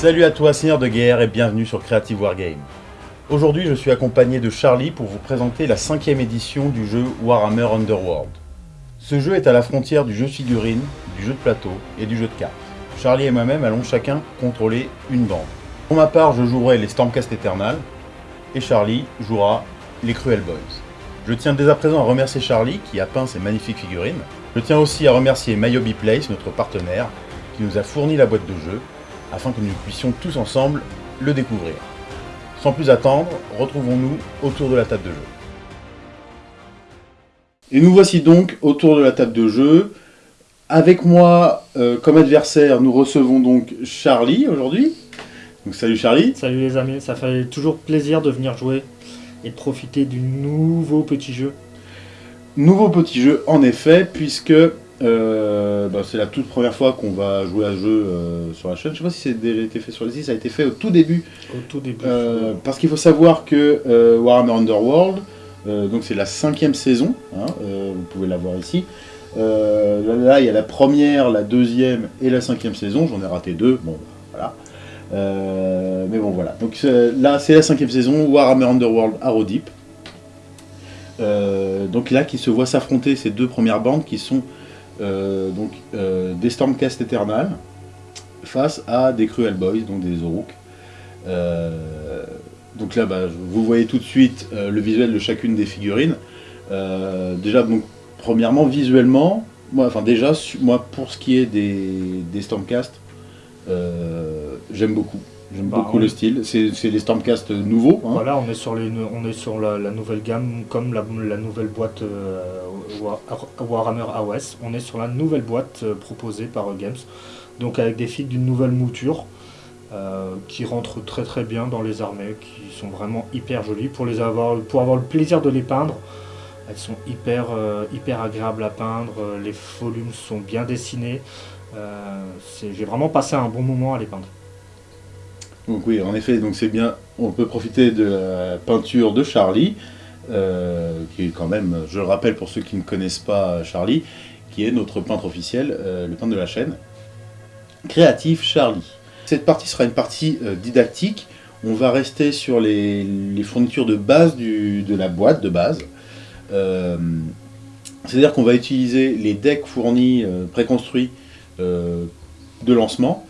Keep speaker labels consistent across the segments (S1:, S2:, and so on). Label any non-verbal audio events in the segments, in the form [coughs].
S1: Salut à toi Seigneur de Guerre et bienvenue sur Creative Wargame. Aujourd'hui je suis accompagné de Charlie pour vous présenter la cinquième édition du jeu Warhammer Underworld. Ce jeu est à la frontière du jeu de figurines, du jeu de plateau et du jeu de cartes. Charlie et moi-même allons chacun contrôler une bande. Pour ma part je jouerai les Stormcast Eternal et Charlie jouera les Cruel Boys. Je tiens dès à présent à remercier Charlie qui a peint ces magnifiques figurines. Je tiens aussi à remercier Mayobi Place, notre partenaire, qui nous a fourni la boîte de jeu afin que nous puissions tous ensemble le découvrir. Sans plus attendre, retrouvons-nous autour de la table de jeu. Et nous voici donc autour de la table de jeu. Avec moi, euh, comme adversaire, nous recevons donc Charlie aujourd'hui. Donc salut Charlie.
S2: Salut les amis, ça fait toujours plaisir de venir jouer et de profiter du nouveau petit jeu.
S1: Nouveau petit jeu en effet, puisque euh, bah, c'est la toute première fois qu'on va jouer à ce jeu euh, sur la chaîne. Je sais pas si c'est déjà été fait sur les îles, ça a été fait au tout début.
S2: Au tout début.
S1: Euh, parce qu'il faut savoir que Warhammer Underworld, donc c'est la cinquième saison, hein, vous pouvez la voir ici. là, il y a la première, la deuxième et la cinquième saison, j'en ai raté deux, bon voilà. mais bon voilà, donc là c'est la cinquième saison, Warhammer Underworld à Rodip. donc là qui se voit s'affronter ces deux premières bandes qui sont donc, euh, des Stormcast Eternal face à des Cruel Boys, donc des Zoruk. Euh, donc là, bah, vous voyez tout de suite le visuel de chacune des figurines. déjà, donc, premièrement, visuellement, moi, enfin déjà, moi, pour ce qui est des Stormcast, j'aime beaucoup. J'aime bah, beaucoup le style. C'est les Stormcast nouveaux.
S2: Hein. Voilà, on est sur, les, on est sur la, nouvelle gamme, comme la, nouvelle boîte euh, Warhammer AOS. On est sur la nouvelle boîte euh, proposée par euh, Games. Donc avec des figues d'une nouvelle mouture. qui rentrent très très bien dans les armées, qui sont vraiment hyper jolies. Pour, les avoir, pour avoir le plaisir de les peindre, elles sont hyper, hyper agréables à peindre, les volumes sont bien dessinés. J'ai vraiment passé un bon moment à les peindre.
S1: Donc oui, en effet, donc c'est bien, on peut profiter de la peinture de Charlie, euh, qui est quand même, je le rappelle pour ceux qui ne connaissent pas Charlie, qui est notre peintre officiel, euh, le peintre de la chaîne, Créatif Charlie. Cette partie sera une partie euh, didactique, on va rester sur les, fournitures de base de la boîte de base. C'est-à-dire qu'on va utiliser les decks fournis, préconstruits de lancement,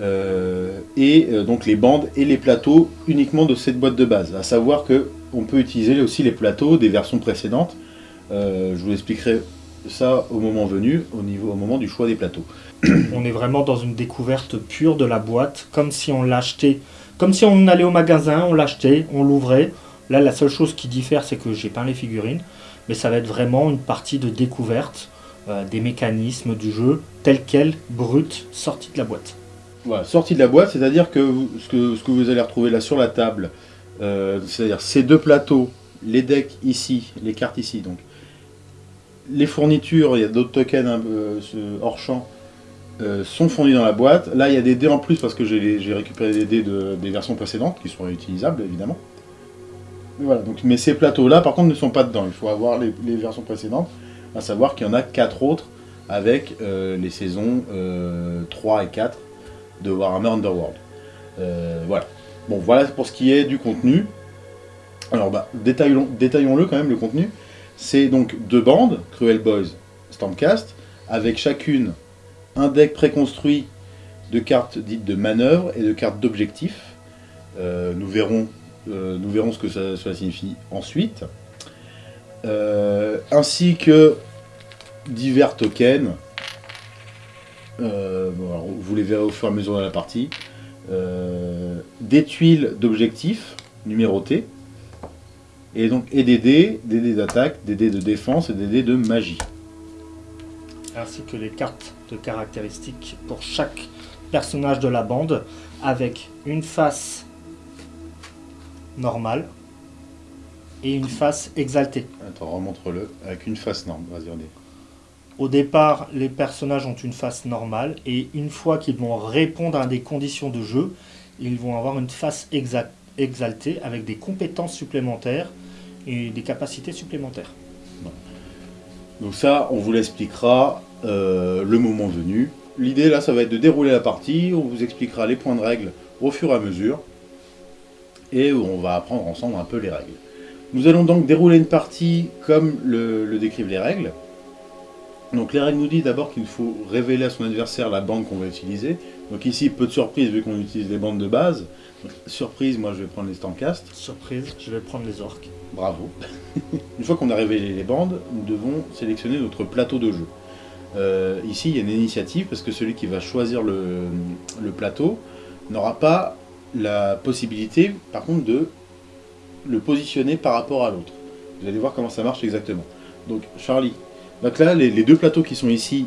S1: euh, et euh, donc les bandes et les plateaux uniquement de cette boîte de base. À savoir que on peut utiliser aussi les plateaux des versions précédentes. Euh, je vous expliquerai ça au moment venu, au, niveau, au moment du choix des plateaux.
S2: On est vraiment dans une découverte pure de la boîte, comme si on l'achetait, comme si on allait au magasin, on l'achetait, on l'ouvrait. Là, la seule chose qui diffère, c'est que j'ai peint les figurines, mais ça va être vraiment une partie de découverte des mécanismes du jeu, tel quel, brut, sorti de la boîte.
S1: Voilà, sortie de la boîte, c'est-à-dire que, ce que, vous allez retrouver là sur la table, euh, c'est-à-dire ces deux plateaux, les decks ici, les cartes ici, donc les fournitures, il y a d'autres tokens euh, hors champ, euh, sont fournis dans la boîte. Là, il y a des dés en plus parce que j'ai récupéré des dés de, des versions précédentes qui sont réutilisables évidemment. Mais, voilà, donc, mais ces plateaux-là, par contre, ne sont pas dedans. Il faut avoir les, les versions précédentes, à savoir qu'il y en a quatre autres avec les saisons 3 et 4 de Warhammer Underworld. Euh, voilà. Bon, voilà pour ce qui est du contenu. Alors, bah, détaillons-le quand même, le contenu. C'est donc deux bandes, Cruel Boys, Stormcast, avec chacune un deck préconstruit de cartes dites de manœuvre et de cartes d'objectif. Euh, nous, verrons, euh, nous verrons ce que ça, cela signifie ensuite. ainsi que divers tokens euh, vous les verrez au fur et à mesure de la partie. Euh, des tuiles d'objectifs numérotées. Et donc et des dés, des dés d'attaque, des dés de défense et des dés de magie.
S2: Ainsi que les cartes de caractéristiques pour chaque personnage de la bande avec une face normale et une face exaltée.
S1: Attends, remontre-le avec une face normale. Vas-y, on
S2: au départ, les personnages ont une face normale et une fois qu'ils vont répondre à des conditions de jeu, ils vont avoir une face exaltée avec des compétences supplémentaires et des capacités supplémentaires.
S1: Donc ça, on vous l'expliquera euh, le moment venu. l'idée là, ça va être de dérouler la partie, on vous expliquera les points de règle au fur et à mesure, et on va apprendre ensemble un peu les règles. Nous allons donc dérouler une partie comme le, décrivent les règles. Donc les règles nous disent d'abord qu'il faut révéler à son adversaire la bande qu'on va utiliser. Donc ici, peu de surprise vu qu'on utilise les bandes de base. surprise, moi je vais prendre les standcast.
S2: Surprise, je vais prendre les orques.
S1: Bravo. [laughs] une fois qu'on a révélé les bandes, nous devons sélectionner notre plateau de jeu. Euh, ici, il y a une initiative parce que celui qui va choisir le, plateau n'aura pas la possibilité, par contre, de le positionner par rapport à l'autre. Vous allez voir comment ça marche exactement. Donc, Charlie. Donc là, les, deux plateaux qui sont ici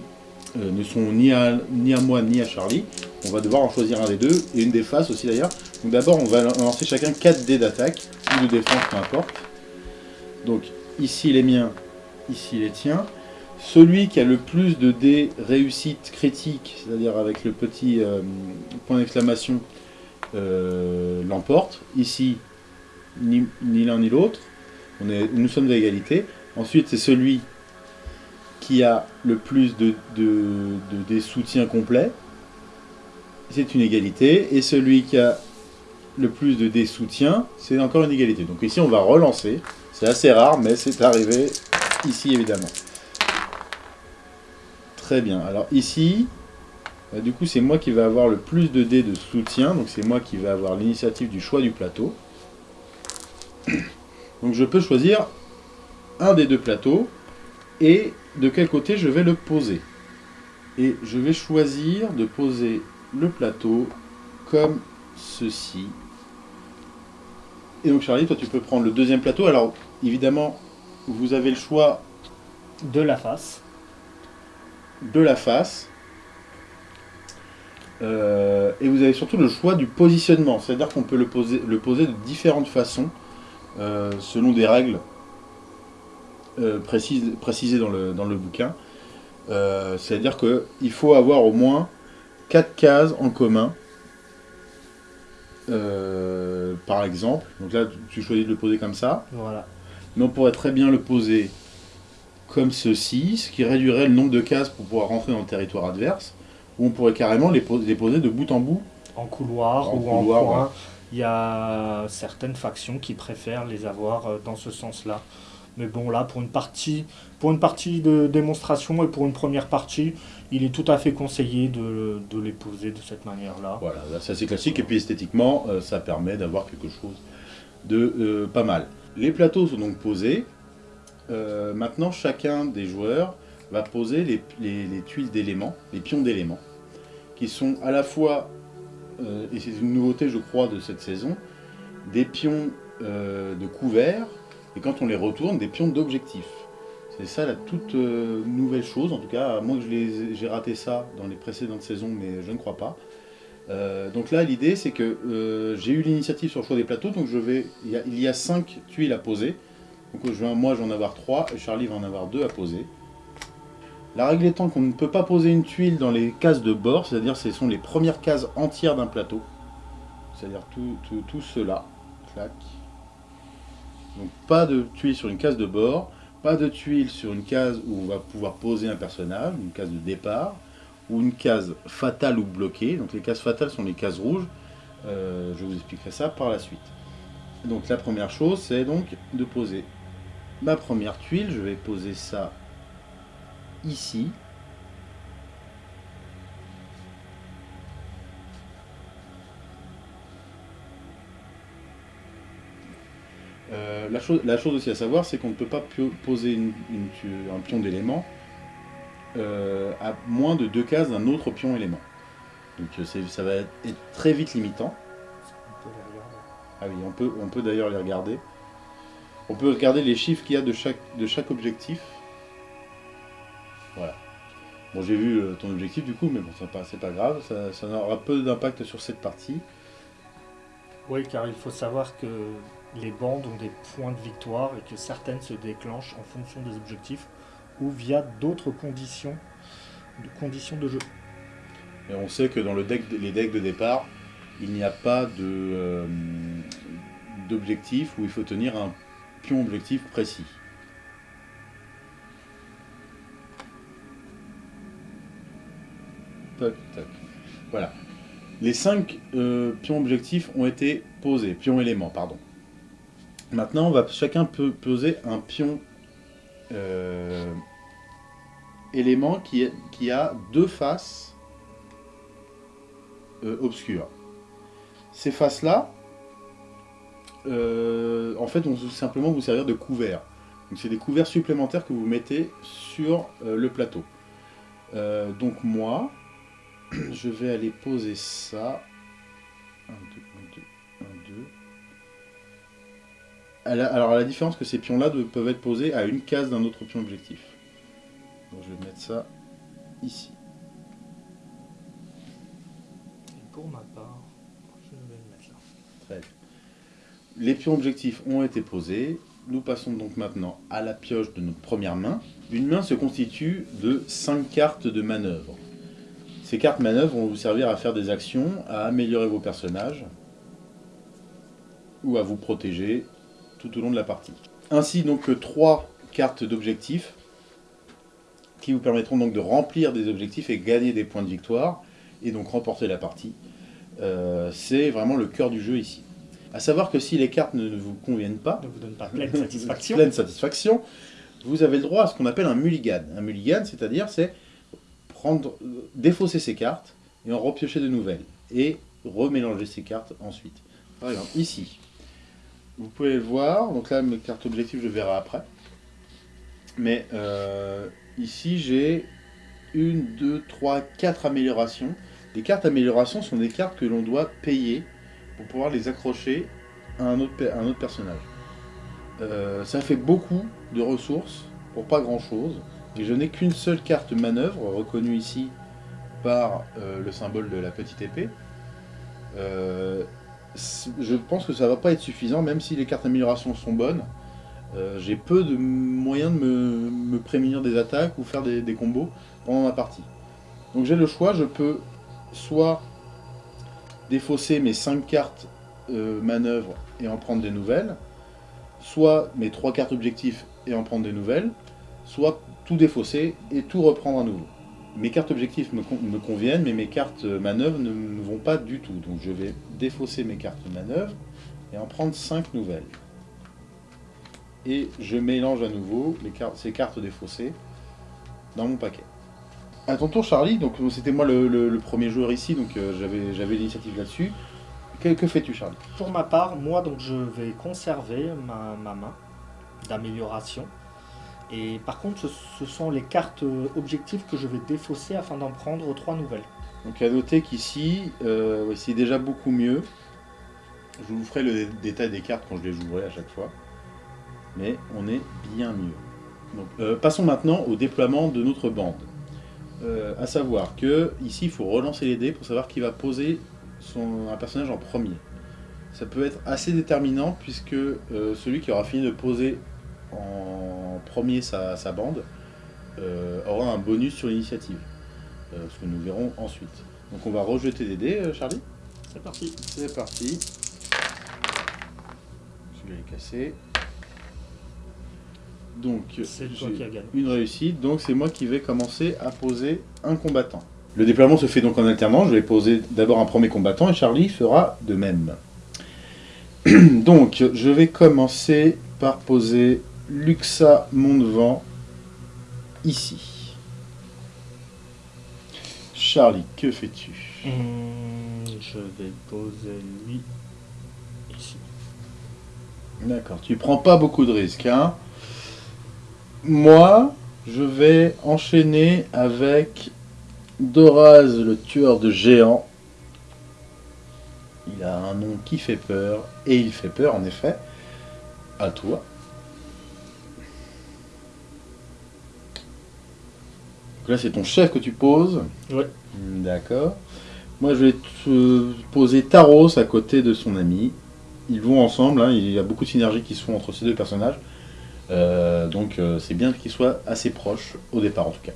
S1: euh, ne sont ni à, ni à moi ni à Charlie. On va devoir en choisir un des deux, et une des faces aussi d'ailleurs. Donc d'abord, on va lancer chacun 4 dés d'attaque, ou de défense, peu importe. Donc ici les miens, ici les tiens. Celui qui a le plus de dés réussite critique, c'est-à-dire avec le petit euh, point d'exclamation, euh, l'emporte. Ici, ni, l'un ni l'autre. Nous sommes d'égalité. Ensuite, c'est celui qui a le plus de, des soutiens complets. C'est une égalité. Et celui qui a le plus de dés soutiens, c'est encore une égalité. Donc ici, on va relancer. C'est assez rare, mais c'est arrivé ici, évidemment. Très bien. Alors ici, bah, du coup, c'est moi qui vais avoir le plus de dés de soutien. Donc c'est moi qui vais avoir l'initiative du choix du plateau. Donc je peux choisir un des deux plateaux et de quel côté je vais le poser. Et je vais choisir de poser le plateau comme ceci. Et donc Charlie, toi tu peux prendre le deuxième plateau. Alors évidemment, vous avez le choix
S2: de la face
S1: de la face. Euh, et vous avez surtout le choix du positionnement, c'est-à-dire qu'on peut le poser, le poser de différentes façons, euh, selon des règles euh, précises, précisées dans le, dans le bouquin. c'est-à-dire qu'il faut avoir au moins 4 cases en commun, par exemple. Donc là, tu choisis de le poser comme ça.
S2: Voilà.
S1: Mais on pourrait très bien le poser comme ceci, ce qui réduirait le nombre de cases pour pouvoir rentrer dans le territoire adverse, ou on pourrait carrément les, poser, de bout en bout.
S2: En couloir ou en point. Il y a certaines factions qui préfèrent les avoir euh, dans ce sens-là. Mais bon, là, pour une partie, pour une partie de démonstration et pour une première partie, il est tout à fait conseillé de, les poser de cette manière-là.
S1: Voilà, c'est assez classique. Et puis esthétiquement, euh, ça permet d'avoir quelque chose de euh, pas mal. Les plateaux sont donc posés. Euh, maintenant, chacun des joueurs va poser les, tuiles d'éléments, les pions d'éléments, qui sont à la fois, et c'est une nouveauté je crois de cette saison, des pions de couvert, et quand on les retourne, des pions d'objectif. C'est ça la toute nouvelle chose, en tout cas, à moins que j'ai raté ça dans les précédentes saisons, mais je ne crois pas. donc là, l'idée, c'est que j'ai eu l'initiative sur le choix des plateaux, donc je vais, il y, a, il y a cinq tuiles à poser, donc moi, je vais en avoir 3 et Charlie va en avoir 2 à poser. La règle étant qu'on ne peut pas poser une tuile dans les cases de bord, c'est-à-dire ce sont les premières cases entières d'un plateau. C'est-à-dire tout, tout, cela. Clac. Donc pas de tuile sur une case de bord, pas de tuile sur une case où on va pouvoir poser un personnage, une case de départ, ou une case fatale ou bloquée. Donc les cases fatales sont les cases rouges. Euh, je vous expliquerai ça par la suite. Donc la première chose, c'est donc de poser ma première tuile, je vais poser ça ici. Euh, la, chose, aussi à savoir, c'est qu'on ne peut pas poser un pion d'élément euh, à moins de deux cases d'un autre pion élément. Donc ça va être très vite limitant. Ah oui, on peut, d'ailleurs les regarder. On peut regarder les chiffres qu'il y a de chaque, objectif. Voilà. Bon, j'ai vu euh, ton objectif du coup, mais bon, c'est pas, pas grave, ça, ça aura peu d'impact sur cette partie.
S2: Oui, car il faut savoir que les bandes ont des points de victoire et que certaines se déclenchent en fonction des objectifs ou via d'autres conditions, de conditions de jeu.
S1: Et on sait que dans les decks de départ, il n'y a pas de euh, où il faut tenir un objectif précis. Voilà. Les cinq euh, pions objectifs ont été posés, pions éléments, pardon. Maintenant, on va chacun peut poser un pion euh, élément qui, qui, a deux faces euh, obscures. Ces faces-là, en fait, vont simplement vous servir de couvert. Donc c'est des couverts supplémentaires que vous mettez sur le plateau. donc moi, [clears throat] je vais aller poser ça. 1, 2, Alors, à la différence que ces pions-là peuvent être posés à une case d'un autre pion objectif. Donc, je vais mettre ça ici.
S2: Et pour ma part, je vais le mettre là.
S1: Très bien. Les pions objectifs ont été posés. Nous passons donc maintenant à la pioche de notre première main. Une main se constitue de 5 cartes de manœuvre. Ces cartes manœuvres vont vous servir à faire des actions, à améliorer vos personnages ou à vous protéger tout au long de la partie. Ainsi donc trois cartes d'objectifs qui vous permettront donc de remplir des objectifs et gagner des points de victoire et donc remporter la partie. Euh, c'est vraiment le cœur du jeu ici. A savoir que si les cartes ne vous conviennent pas,
S2: ne vous donnent pas pleine satisfaction. [laughs]
S1: pleine satisfaction, vous avez le droit à ce qu'on appelle un mulligan. Un mulligan, c'est-à-dire c'est prendre, défausser ces cartes et en repiocher de nouvelles. Et remélanger ces cartes ensuite. Par exemple, ici, vous pouvez le voir. Donc là, mes cartes objectifs, je verrai après. Mais euh, ici, j'ai une, deux, trois, quatre améliorations. Les cartes améliorations sont des cartes que l'on doit payer pour pouvoir les accrocher à un autre, personnage. Euh, ça fait beaucoup de ressources pour pas grand chose. Et je n'ai qu'une seule carte manœuvre, reconnue ici par euh, le symbole de la petite épée. Je pense que ça va pas être suffisant, même si les cartes d'amélioration sont bonnes. Euh, j'ai peu de moyens de me, prémunir des attaques ou faire des, combos pendant ma partie. Donc j'ai le choix, je peux soit défausser mes 5 cartes manœuvre et en prendre des nouvelles, soit mes 3 cartes objectifs et en prendre des nouvelles, soit tout défausser et tout reprendre à nouveau. Mes cartes objectifs me, conviennent, mais mes cartes manœuvres ne, vont pas du tout. Donc je vais défausser mes cartes manœuvres et en prendre 5 nouvelles. Et je mélange à nouveau les cartes, ces cartes défaussées dans mon paquet. À ton tour Charlie, donc c'était moi le, premier joueur ici, donc euh, j'avais l'initiative là-dessus. Que, que fais-tu Charlie?
S2: Pour ma part, moi donc je vais conserver ma, ma main d'amélioration et par contre, ce, sont les cartes objectives que je vais défausser afin d'en prendre trois nouvelles.
S1: Donc à noter qu'ici, euh, c'est déjà beaucoup mieux. Je vous ferai le détail des cartes quand je les jouerai à chaque fois. Mais on est bien mieux. Euh, passons maintenant au déploiement de notre bande. Euh, à savoir que ici, il faut relancer les dés pour savoir qui va poser son, un personnage en premier. Ça peut être assez déterminant puisque celui qui aura fini de poser en premier sa, bande, euh, aura un bonus sur l'initiative. Euh, ce que nous verrons ensuite. Donc on va rejeter des dés, euh, Charlie?
S2: C'est parti.
S1: C'est parti. Je vais les casser. Donc,
S2: c'est
S1: une réussite, donc c'est moi qui vais commencer à poser un combattant. Le déploiement se fait donc en alternant, je vais poser d'abord un premier combattant et Charlie fera de même. [clears throat] donc, je vais commencer par poser Luxa Mondevent, ici. Charlie, que fais-tu?
S2: Hmm, Je vais poser lui ici.
S1: D'accord, tu prends pas beaucoup de risques. Hein Moi, je vais enchaîner avec Doraz, le tueur de géants. Il a un nom qui fait peur, et il fait peur en effet. À toi. Là, c'est ton chef que tu poses.
S2: Ouais.
S1: D'accord. Moi, je vais te poser Taros à côté de son ami. Ils vont ensemble. Hein. il y a beaucoup de synergies qui se font entre ces deux personnages. Euh, donc, euh, c'est bien qu'ils soient assez proches, au départ en tout cas.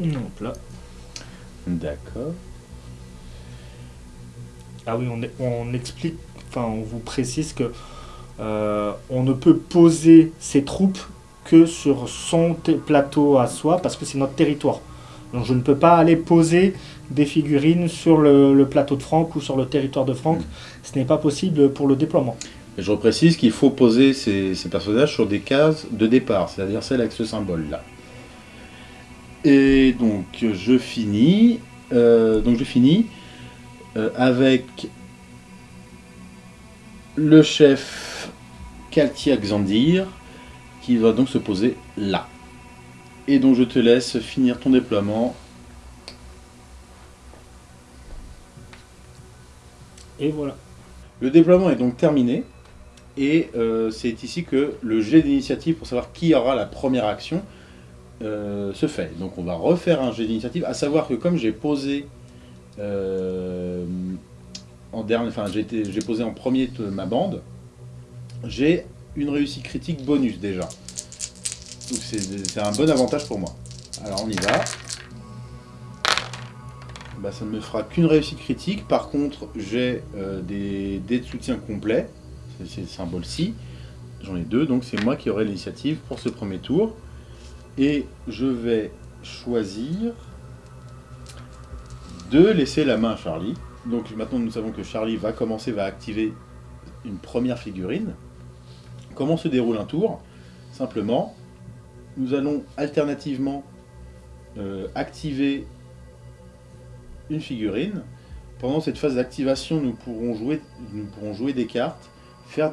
S2: Donc là.
S1: D'accord.
S2: Ah oui, on, on explique, enfin, on vous précise que euh, on ne peut poser ses troupes que sur son plateau à soi, parce que c'est notre territoire. Donc je ne peux pas aller poser des figurines sur le, plateau de Franck ou sur le territoire de Franck. Ce n'est pas possible pour le déploiement.
S1: Et je précise qu'il faut poser ces, personnages sur des cases de départ, c'est-à-dire celles avec ce symbole-là. Et donc je finis, euh, donc je finis euh, avec le chef Kaltia Xandir qui va donc se poser là. Et donc je te laisse finir ton déploiement.
S2: Et voilà.
S1: Le déploiement est donc terminé. Et euh, c'est ici que le jet d'initiative pour savoir qui aura la première action euh, se fait. Donc on va refaire un jet d'initiative, à savoir que comme j'ai posé euh, en dernier, enfin j'ai posé en premier ma bande, j'ai une réussite critique bonus déjà. Donc c'est un bon avantage pour moi. Alors on y va. Bah, ça ne me fera qu'une réussite critique. Par contre, j'ai euh, des dés de soutien complets. C'est le symbole ci. J'en ai deux, donc c'est moi qui aurai l'initiative pour ce premier tour. Et je vais choisir de laisser la main à Charlie. Donc maintenant nous savons que Charlie va commencer, va activer une première figurine. Comment se déroule un tour Simplement, nous allons alternativement euh, activer une figurine. Pendant cette phase d'activation, nous, pourrons jouer, des cartes, faire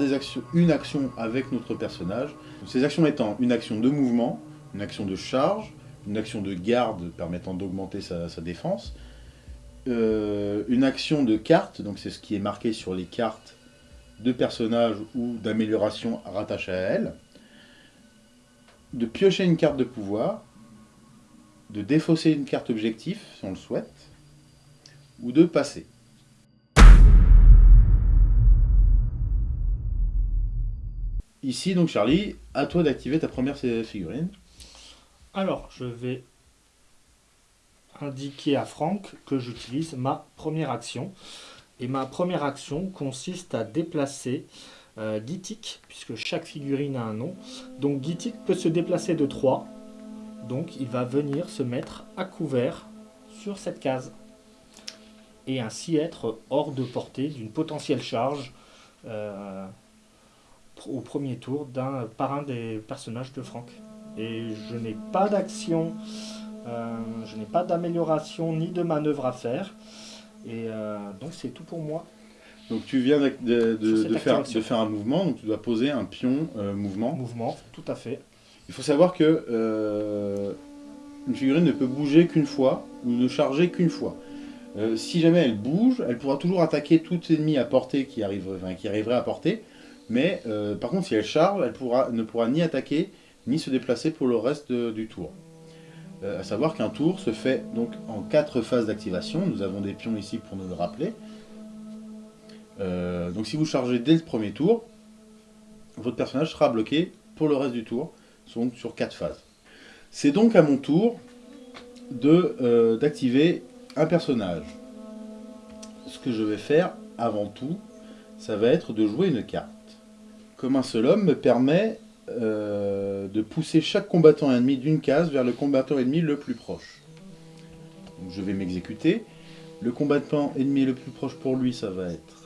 S1: une action avec notre personnage. Ces actions étant une action de mouvement, une action de charge, une action de garde permettant d'augmenter sa, défense, euh, une action de carte, donc c'est ce qui est marqué sur les cartes de personnages ou d'amélioration rattachées à elles, de piocher une carte de pouvoir, de défausser une carte objectif, si on le souhaite, ou de passer. Ici, donc Charlie, à toi d'activer ta première figurine.
S2: Alors, je vais indiquer à Franck que j'utilise ma première action. Et ma première action consiste à déplacer euh, puisque chaque figurine a un nom. Donc Gitik peut se déplacer de 3. Donc il va venir se mettre à couvert sur cette case. Et ainsi être hors de portée d'une potentielle charge euh, au premier tour d'un par un des personnages de Franck. Et je n'ai pas d'action, euh, je n'ai pas d'amélioration ni de manœuvre à faire. Et euh, donc c'est tout pour moi.
S1: Donc tu viens de, faire, faire, un mouvement, donc tu dois poser un pion euh, mouvement.
S2: Mouvement, tout à fait.
S1: Il faut savoir que euh, une figurine ne peut bouger qu'une fois, ou ne charger qu'une fois. si jamais elle bouge, elle pourra toujours attaquer tout ennemi à portée qui, arrive, qui arriverait à portée. Mais par contre, si elle charge, elle pourra, ne pourra ni attaquer, ni se déplacer pour le reste du tour. A à savoir qu'un tour se fait donc en quatre phases d'activation. Nous avons des pions ici pour nous le rappeler. Euh, donc si vous chargez dès le premier tour, votre personnage sera bloqué pour le reste du tour, donc sur quatre phases. C'est donc à mon tour euh, d'activer un personnage. Ce que je vais faire avant tout, ça va être de jouer une carte. Comme un seul homme me permet euh, de pousser chaque combattant ennemi d'une case vers le combattant ennemi le plus proche. je vais m'exécuter. Le combattant ennemi le plus proche pour lui, ça va être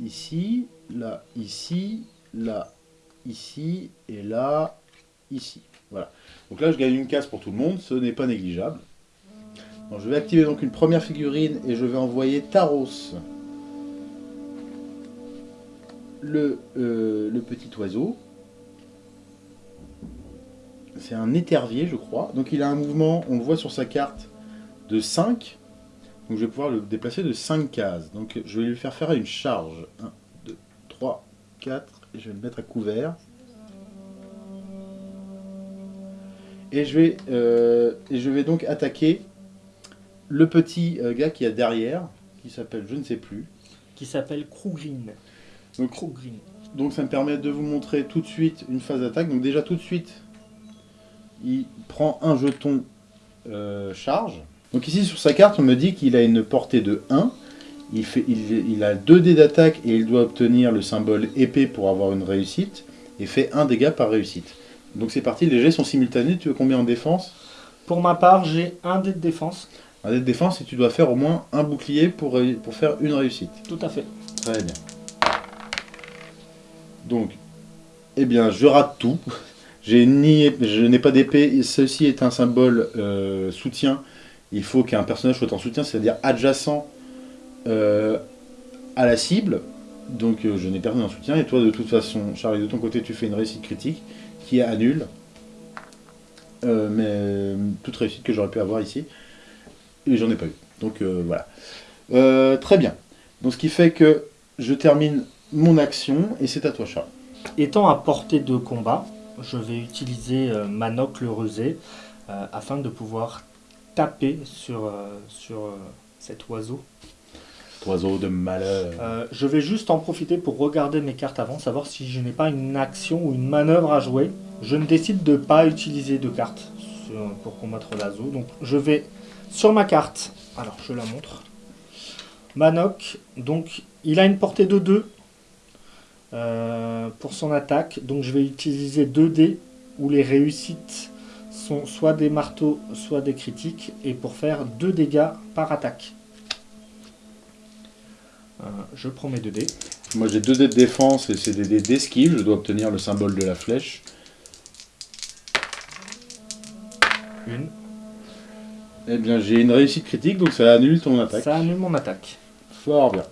S1: ici, là, ici, là, ici, et là, ici. Voilà. Donc là, je gagne une case pour tout le monde, ce n'est pas négligeable. je vais activer donc une première figurine et je vais envoyer Taros, le, euh, le petit oiseau. C'est un étervier, je crois. Donc il a un mouvement, on le voit sur sa carte, de 5. Donc je vais pouvoir le déplacer de 5 cases. Donc je vais lui faire faire une charge. 1, 2, 3, 4. Et je vais le mettre à couvert. Et je vais, euh, et je vais donc attaquer le petit euh, gars qui est derrière, qui s'appelle je ne sais plus.
S2: Qui s'appelle Krugrin.
S1: Donc, Krugrin. donc ça me permet de vous montrer tout de suite une phase d'attaque. Donc déjà tout de suite, il prend un jeton euh, charge. Donc ici sur sa carte, on me dit qu'il a une portée de 1. Il, fait, il, a 2 dés d'attaque et il doit obtenir le symbole épée pour avoir une réussite. Et fait 1 dégât par réussite. Donc c'est parti, les jets sont simultanés. Tu veux combien en défense?
S2: Pour ma part, j'ai un dé de défense.
S1: Un dé de défense et tu dois faire au moins un bouclier pour, pour faire une réussite.
S2: Tout à fait.
S1: Très bien. Donc, eh bien, je rate tout. Ni, je n'ai pas d'épée. Ceci est un symbole euh, soutien. Il faut qu'un personnage soit en soutien, c'est-à-dire adjacent euh, à la cible. Donc, euh, je n'ai personne en soutien. Et toi, de toute façon, Charlie, de ton côté, tu fais une réussite critique qui annule. Mais toute réussite que j'aurais pu avoir ici. Et j'en ai pas eu. Donc, voilà. Très bien. Donc, ce qui fait que je termine mon action et c'est à toi, Charles.
S2: Étant à portée de combat, je vais utiliser euh, Manoc le rusé euh, afin de pouvoir taper sur, euh, sur euh, cet oiseau.
S1: Oiseau de malheur.
S2: Euh, je vais juste en profiter pour regarder mes cartes avant, savoir si je n'ai pas une action ou une manœuvre à jouer. Je ne décide de pas utiliser de cartes pour combattre l'oiseau. Donc je vais sur ma carte. Alors je la montre. Manoc, donc il a une portée de 2 euh, pour son attaque. Donc je vais utiliser 2 dés où les réussites sont soit des marteaux, soit des critiques. Et pour faire 2 dégâts par attaque. Euh, je prends mes 2 dés.
S1: Moi j'ai deux dés de défense et c'est des dés d'esquive. Je dois obtenir le symbole de la flèche.
S2: Une.
S1: Eh bien j'ai une réussite critique donc ça annule ton attaque.
S2: Ça annule mon attaque.
S1: Fort bien.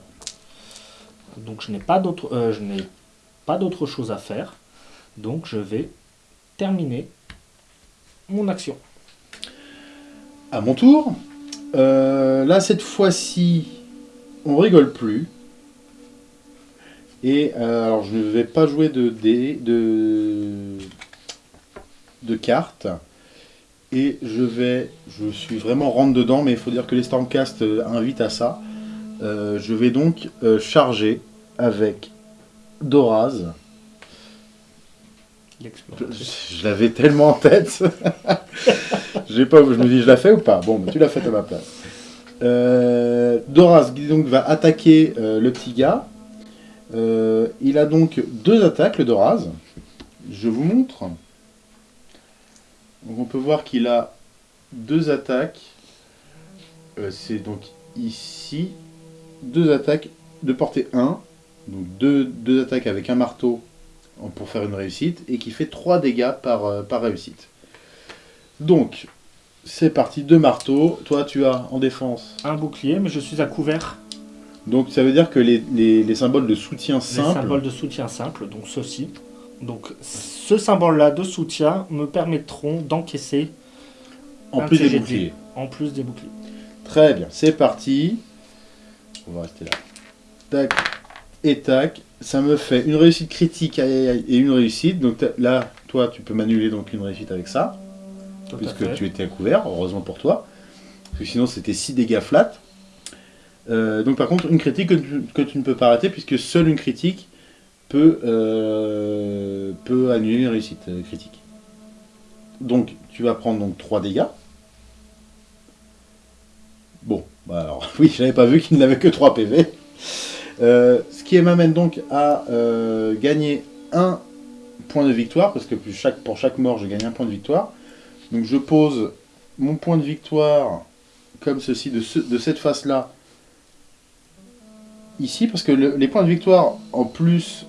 S2: Donc je n'ai pas d'autre euh, je n'ai pas d'autre chose à faire. Donc je vais terminer mon action.
S1: À mon tour. Euh, là cette fois-ci on rigole plus. Et euh, alors je ne vais pas jouer de dés de de cartes. Et je vais, je suis vraiment rentre dedans, mais il faut dire que les Stormcast invitent à ça. Euh, je vais donc euh, charger avec Doraz. Je, l'avais tellement en tête. [laughs] J'ai pas, je me dis, je la fais ou pas? Bon, bah, tu l'as fait à ma place. Euh, Doraz donc va attaquer le petit gars. Il a donc deux attaques, le Doraz. Je vous montre. Donc on peut voir qu'il a deux attaques. C'est donc ici. Deux attaques de portée 1. Donc deux, deux attaques avec un marteau pour faire une réussite. Et qui fait 3 dégâts par, euh, par réussite. Donc, c'est parti, deux marteaux. Toi, tu as en défense.
S2: Un bouclier, mais je suis à couvert.
S1: Donc, ça veut dire que les, les- les symboles de soutien
S2: Les
S1: simple.
S2: symboles de soutien simple, donc ceci. Donc ce symbole-là de soutien me permettront d'encaisser
S1: en plus des boucliers.
S2: en plus des boucliers.
S1: Très bien, c'est parti. On va rester là. Tac et tac. Ça me fait une réussite critique aïe, aïe, aïe, et une réussite. Donc là, toi, tu peux m'annuler donc une réussite avec ça,
S2: Tout
S1: puisque tu étais à couvert, heureusement pour toi. Parce que sinon, c'était 6 dégâts flat. Euh, donc par contre, une critique que tu, que tu ne peux pas arrêter, puisque seule une critique peut, euh, peut annuler une réussite euh, critique. Donc, tu vas prendre donc 3 dégâts. Bon, bah alors, [laughs] oui, je n'avais pas vu qu'il n'avait que 3 PV. Euh, ce qui m'amène donc à euh, gagner un point de victoire, parce que pour chaque mort, je gagne un point de victoire. Donc je pose mon point de victoire comme ceci, de, ce- de cette face-là, ici, parce que le- les points de victoire, en plus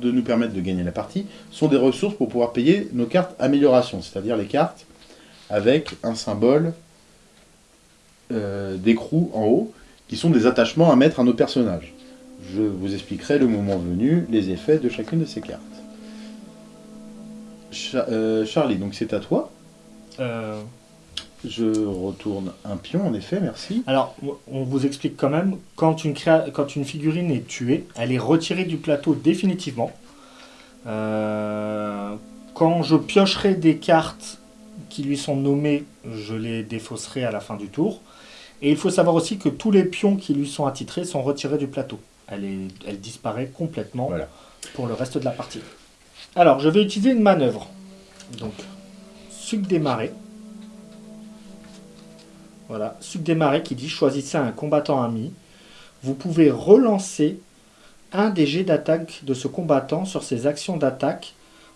S1: de nous permettre de gagner la partie, sont des ressources pour pouvoir payer nos cartes amélioration, c'est-à-dire les cartes avec un symbole euh, d'écrou en haut, qui sont des attachements à mettre à nos personnages. Je vous expliquerai le moment venu les effets de chacune de ces cartes. Cha- euh, Charlie, donc c'est à toi.
S2: Euh,
S1: Je retourne un pion, en effet, merci.
S2: alors, on vous explique quand même, quand une, créa- quand une figurine est tuée, elle est retirée du plateau définitivement. Euh, quand je piocherai des cartes qui lui sont nommées, je les défausserai à la fin du tour. Et il faut savoir aussi que tous les pions qui lui sont attitrés sont retirés du plateau. Elle, est, elle disparaît complètement
S1: Voilà.
S2: pour le reste de la partie. Alors, je vais utiliser une manœuvre. Donc, suc des marées. Voilà, suc des marées qui dit choisissez un combattant ami. Vous pouvez relancer un des jets d'attaque de ce combattant sur ses actions d'attaque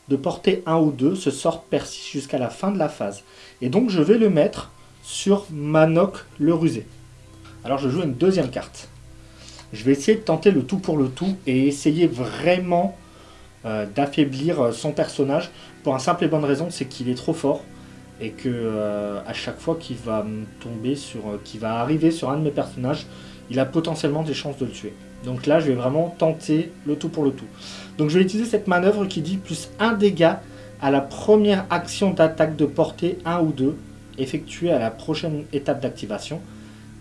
S2: de portée 1 ou 2, ce sort persiste jusqu'à la fin de la phase. Et donc je vais le mettre sur Manok le rusé. Alors je joue une deuxième carte. Je vais essayer de tenter le tout pour le tout et essayer vraiment euh, d'affaiblir euh, son personnage pour un simple et bonne raison, c'est qu'il est trop fort et que euh, à chaque fois qu'il va tomber sur, qu'il va arriver sur un de mes personnages, il a potentiellement des chances de le tuer. Donc là, je vais vraiment tenter le tout pour le tout. Donc je vais utiliser cette manœuvre qui dit plus un dégât à la première action d'attaque de portée 1 ou 2 effectuée à la prochaine étape d'activation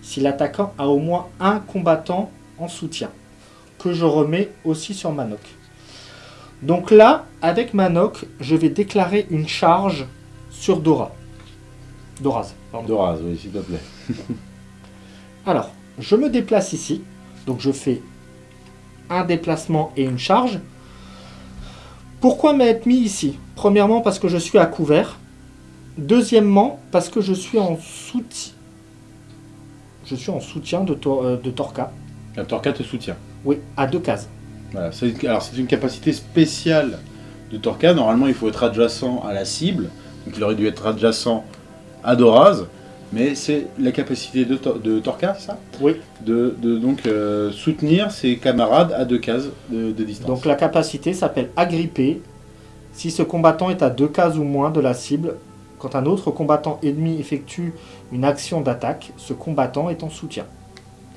S2: si l'attaquant a au moins un combattant en soutien que je remets aussi sur Manok. Donc là, avec Manok, je vais déclarer une charge sur Dora. Doraz,
S1: pardon. Doraz, oui, s'il te plaît. [laughs]
S2: Alors, je me déplace ici. Donc je fais un déplacement et une charge. Pourquoi m'être mis ici? Premièrement, parce que je suis à couvert. Deuxièmement, parce que je suis en soutien. Je suis en soutien de, euh, de Torca.
S1: La Torca te soutient
S2: Oui, à deux cases.
S1: Voilà, alors c'est une capacité spéciale de Torca. Normalement, il faut être adjacent à la cible. Donc il aurait dû être adjacent à Doraz. Mais c'est la capacité de, de Torca, ça?
S2: Oui.
S1: De, donc euh, soutenir ses camarades à deux cases de, distance.
S2: Donc la capacité s'appelle agripper. Si ce combattant est à deux cases ou moins de la cible, quand un autre combattant ennemi effectue une action d'attaque, ce combattant est en soutien.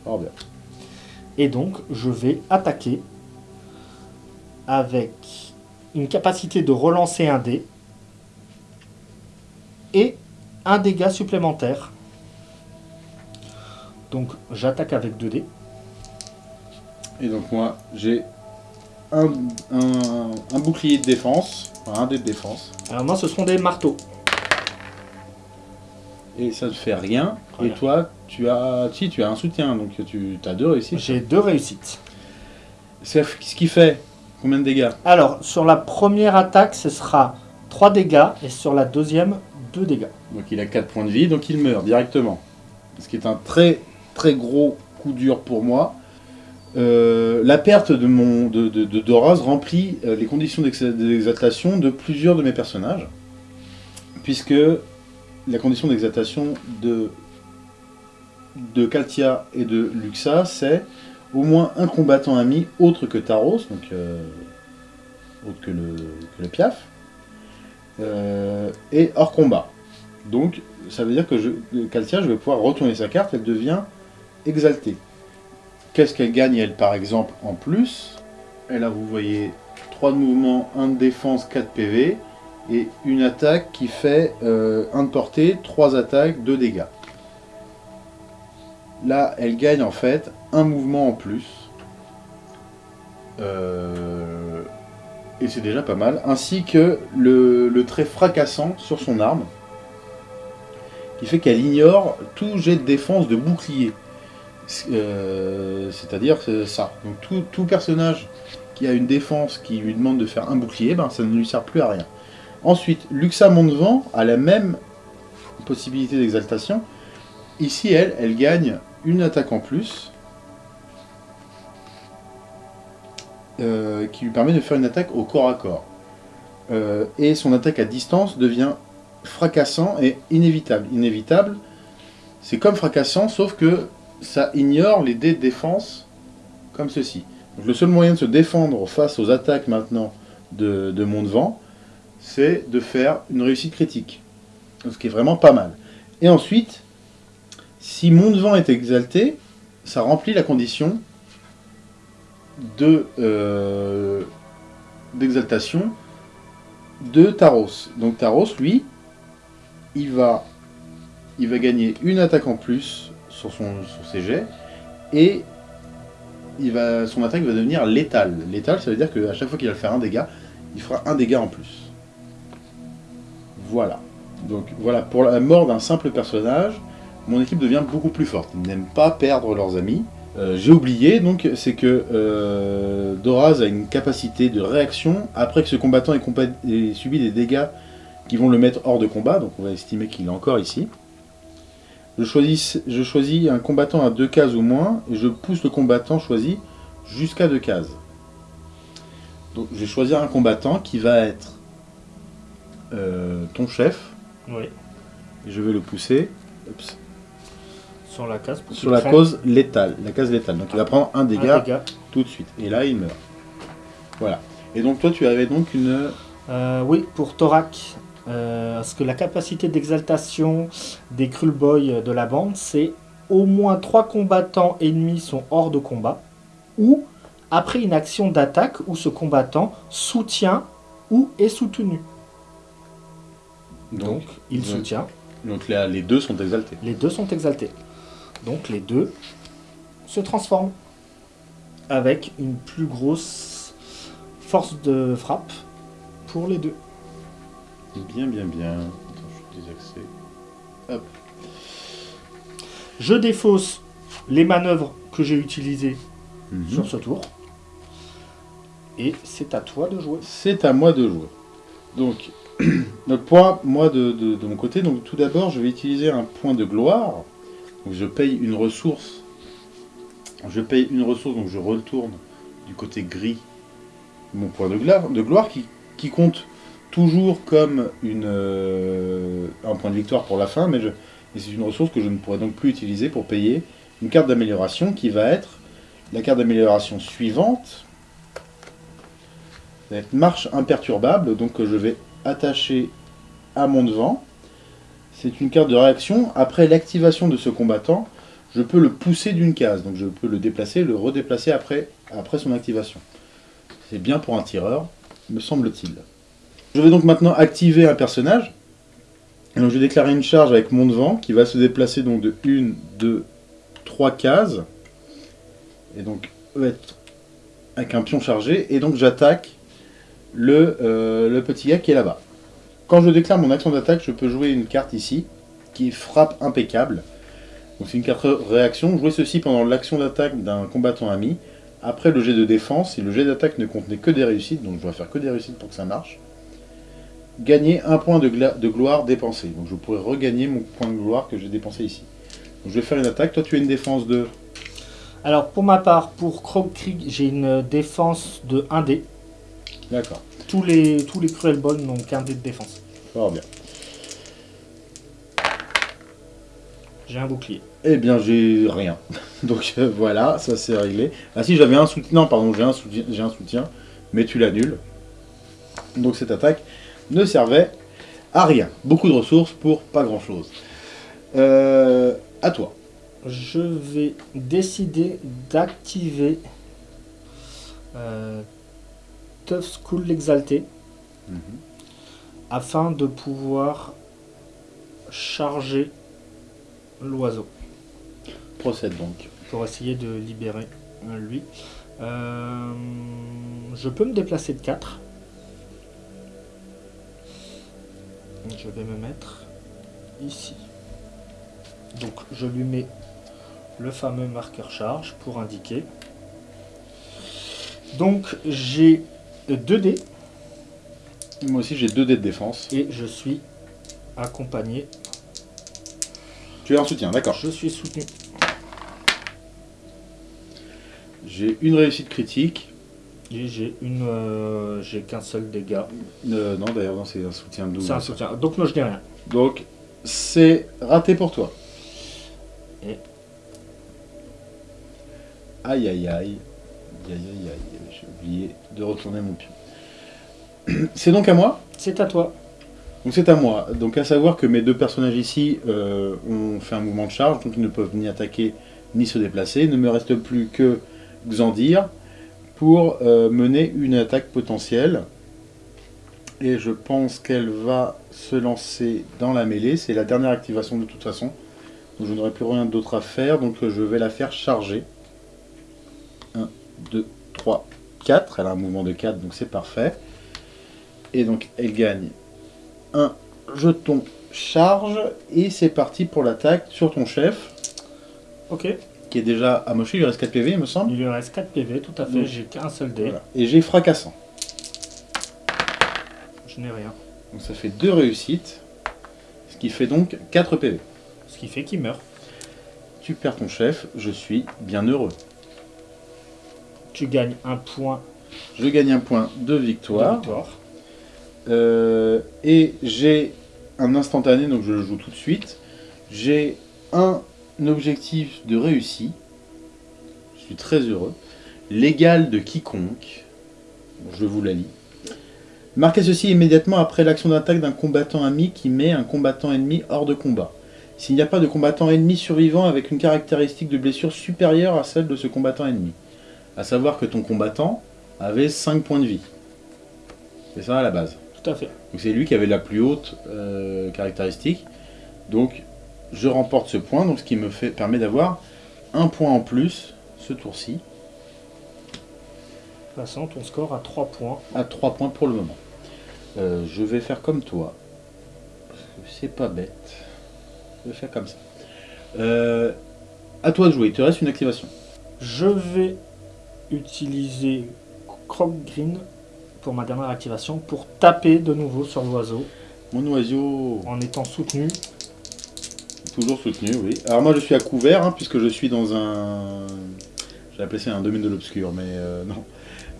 S1: Oh bien.
S2: Et donc je vais attaquer avec une capacité de relancer un dé et un dégât supplémentaire. Donc j'attaque avec 2 dés.
S1: Et donc moi j'ai un, bouclier de défense, un dé de défense.
S2: Alors moi ce seront des marteaux.
S1: Et ça ne fait rien. Et toi tu as si tu as un soutien, donc tu as deux réussites.
S2: J'ai deux réussites.
S1: Ce qui fait combien de dégâts?
S2: Alors sur la première attaque ce sera 3 dégâts et sur la deuxième dégâts.
S1: Donc il a 4 points de vie, donc il meurt directement. Ce qui est un très très gros coup dur pour moi. Euh, la perte de, mon, de, de, Doraz remplit euh, les conditions d'exaltation de plusieurs de mes personnages. Puisque la condition d'exaltation de, de Kaltia et de Luxa, c'est au moins un combattant ami autre que Taros, donc euh, autre que le, que le Piaf, euh, et hors combat. Donc ça veut dire que je, Kaltia, je vais pouvoir retourner sa carte, elle devient exaltée. Qu'est-ce qu'elle gagne, elle, par exemple, en plus? Elle a, vous voyez, 3 de mouvement, 1 de défense, 4 PV, et une attaque qui fait 1 euh, de portée, 3 attaques, 2 dégâts. Là, elle gagne en fait un mouvement en plus. Euh, et c'est déjà pas mal, ainsi que le, trait fracassant sur son arme, qui fait qu'elle ignore tout jet de défense de bouclier. Euh, c'est-à-dire ça. Donc tout, personnage qui a une défense qui lui demande de faire un bouclier, ben, ça ne lui sert plus à rien. Ensuite, Luxa Mondevent a la même possibilité d'exaltation. Ici, elle, elle gagne une attaque en plus, Euh, qui lui permet de faire une attaque au corps à corps. Euh, et son attaque à distance devient fracassant et inévitable. Inévitable, c'est comme fracassant, sauf que ça ignore les dés de défense comme ceci. Le seul moyen de se défendre face aux attaques maintenant de, de Vent, c'est de faire une réussite critique. Ce qui est vraiment pas mal. Et ensuite, si Vent est exalté, ça remplit la condition de euh, d'exaltation de Taros. Donc Taros, lui, il va, gagner une attaque en plus sur, son, sur ses jets, et son attaque va devenir létale. Létale, ça veut dire qu'à chaque fois qu'il va faire un dégât, il fera un dégât en plus. Voilà. Donc voilà, pour la mort d'un simple personnage, mon équipe devient beaucoup plus forte. Ils n'aiment pas perdre leurs amis, euh, j'ai oublié, donc, c'est que euh, Doraz a une capacité de réaction après que ce combattant ait, subi des dégâts qui vont le mettre hors de combat, donc on va estimer qu'il est encore ici. Je je choisis un combattant à deux cases ou moins, et je pousse le combattant choisi jusqu'à deux cases. Donc je vais choisir un combattant qui va être euh, ton chef.
S2: Oui.
S1: Je vais le pousser Oups.
S2: Sur la case.
S1: sur la
S2: prenne
S1: cause létale, la case létale. Donc il va prendre un
S2: un
S1: dégât tout de suite. Et là, il meurt. Voilà. Et donc toi, tu avais donc une...
S2: Euh, oui, pour Thorac. euh, parce que la capacité d'exaltation des Krull Boys de la bande, c'est au moins 3 combattants ennemis sont hors de combat, ou après une action d'attaque où ce combattant soutient ou est soutenu. Donc, il
S1: donc-
S2: soutient.
S1: Donc là, les deux sont exaltés.
S2: Les deux sont exaltés. Donc les deux se transforment avec une plus grosse force de frappe pour les deux.
S1: Bien, bien, bien. Attends, je suis désaxé. Hop.
S2: Je défausse les manœuvres que j'ai utilisées
S1: Mhm.
S2: sur ce tour. Et c'est à toi de jouer.
S1: C'est à moi de jouer. Donc, [clears throat] donc pour moi de, mon côté, donc tout d'abord, je vais utiliser un point de gloire. Je paye une ressource. Je paye une ressource, donc je retourne du côté gris mon point de gloire, de gloire qui, compte toujours comme une, euh, un point de victoire pour la fin, mais, c'est une ressource que je ne pourrai donc plus utiliser pour payer une carte d'amélioration qui va être la carte d'amélioration suivante. Ça marche imperturbable, donc je vais attacher à mon devant. C'est une carte de réaction. Après l'activation de ce combattant, je peux le pousser d'une case. Donc je peux le déplacer, le redéplacer après, après son activation. C'est bien pour un tireur, me semble-t-il. Je vais donc maintenant activer un personnage. Donc je vais déclarer une charge avec mon devant qui va se déplacer donc de 1, 2, 3 cases. Et donc être avec un pion chargé. Et donc j'attaque le, euh, le petit gars qui est là-bas. Quand je déclare mon action d'attaque, je peux jouer une carte ici qui frappe impeccable. Donc c'est une carte réaction. Jouer ceci pendant l'action d'attaque d'un combattant ami. Après le jet de défense, si le jet d'attaque ne contenait que des réussites, donc je dois faire que des réussites pour que ça marche, gagner un point de, gloire dépensé. Donc je pourrais regagner mon point de gloire que j'ai dépensé ici. Donc je vais faire une attaque. Toi tu as une défense de...
S2: Alors pour ma part, pour Krog Krieg, j'ai une défense de 1D.
S1: D'accord.
S2: Tous les, tous les n'ont qu'un dé de défense.
S1: Fort bien.
S2: J'ai un bouclier.
S1: Eh bien, j'ai rien. [laughs] Donc euh, voilà, ça c'est réglé. Ah si, j'avais un soutien. Non, pardon, j'ai un soutien, j'ai un soutien, mais tu l'annules. Donc cette attaque ne servait à rien. Beaucoup de ressources pour pas grand chose. Euh, à toi.
S2: Je vais décider d'activer euh, Tough School l'exalté afin de pouvoir charger l'oiseau
S1: Procède donc.
S2: pour essayer de libérer euh, lui. Euh, je peux me déplacer de 4. Je vais me mettre ici. Donc je lui mets le fameux marqueur charge pour indiquer. Donc j'ai 2 dés
S1: Moi aussi, j'ai 2 dés de défense.
S2: et je suis accompagné.
S1: Tu as un soutien, d'accord.
S2: Je suis soutenu.
S1: J'ai une réussite critique.
S2: Et j'ai une, euh, j'ai qu'un seul dégât.
S1: Euh, non, d'ailleurs, non, c'est un soutien double.
S2: C'est un soutien. Donc non, je n'ai rien.
S1: Donc, c'est raté pour toi.
S2: Et
S1: Aïe aïe aïe. Aïe aïe aïe. J'ai oublié de retourner mon pion. [clears throat] C'est donc à moi
S2: c'est à toi.
S1: Donc c'est à moi. Donc à savoir que mes deux personnages ici euh, ont fait un mouvement de charge, donc ils ne peuvent ni attaquer ni se déplacer. Il ne me reste plus que Xandir pour euh, mener une attaque potentielle. Et je pense qu'elle va se lancer dans la mêlée. C'est la dernière activation de toute façon. Donc je n'aurai plus rien d'autre à faire. Donc je vais la faire charger. 1, 2, 3, 4. Elle a un mouvement de 4, donc c'est parfait. Et donc elle gagne un jeton charge. Et c'est parti pour l'attaque sur ton chef.
S2: Ok.
S1: Qui est déjà amoché. Il lui reste 4 PV, il me semble.
S2: Il lui reste 4 PV, tout à fait. J'ai qu'un seul dé.
S1: Voilà. Et j'ai fracassant.
S2: Je n'ai rien.
S1: Donc ça fait deux réussites. Ce qui fait donc 4 PV.
S2: Ce qui fait qu'il meurt.
S1: Tu perds ton chef, je suis bien heureux.
S2: Tu gagnes un point
S1: Je gagne un point de
S2: de
S1: victoire.
S2: victoire.
S1: Euh, et j'ai un instantané, donc je le joue tout de suite. J'ai un objectif de réussi. Je suis très heureux. L'égal de quiconque. Je vous la lis. Marquez ceci immédiatement après l'action d'attaque d'un combattant ami qui met un combattant ennemi hors de combat. S'il n'y a pas de combattant ennemi survivant avec une caractéristique de blessure supérieure à celle de ce combattant ennemi. À savoir que ton combattant avait 5 points de vie. C'est ça à la base.
S2: Tout à fait.
S1: Donc c'est lui qui avait la plus haute euh, caractéristique. Donc je remporte ce point, donc ce qui me fait, permet d'avoir un point en plus ce tour-ci.
S2: Passant ton score à 3 points.
S1: À 3 points pour le moment. Euh, je vais faire comme toi. C'est pas bête. Je vais faire comme ça. Euh, à toi de jouer, il te reste une activation.
S2: Je vais utiliser Croc Green pour ma dernière activation pour taper de nouveau sur l'oiseau
S1: Mon oiseau,
S2: en étant soutenu.
S1: toujours soutenu, oui. Alors moi je suis à couvert, hein, puisque je suis dans un... J'ai appelé ça un domaine de l'obscur, mais euh, [laughs] non.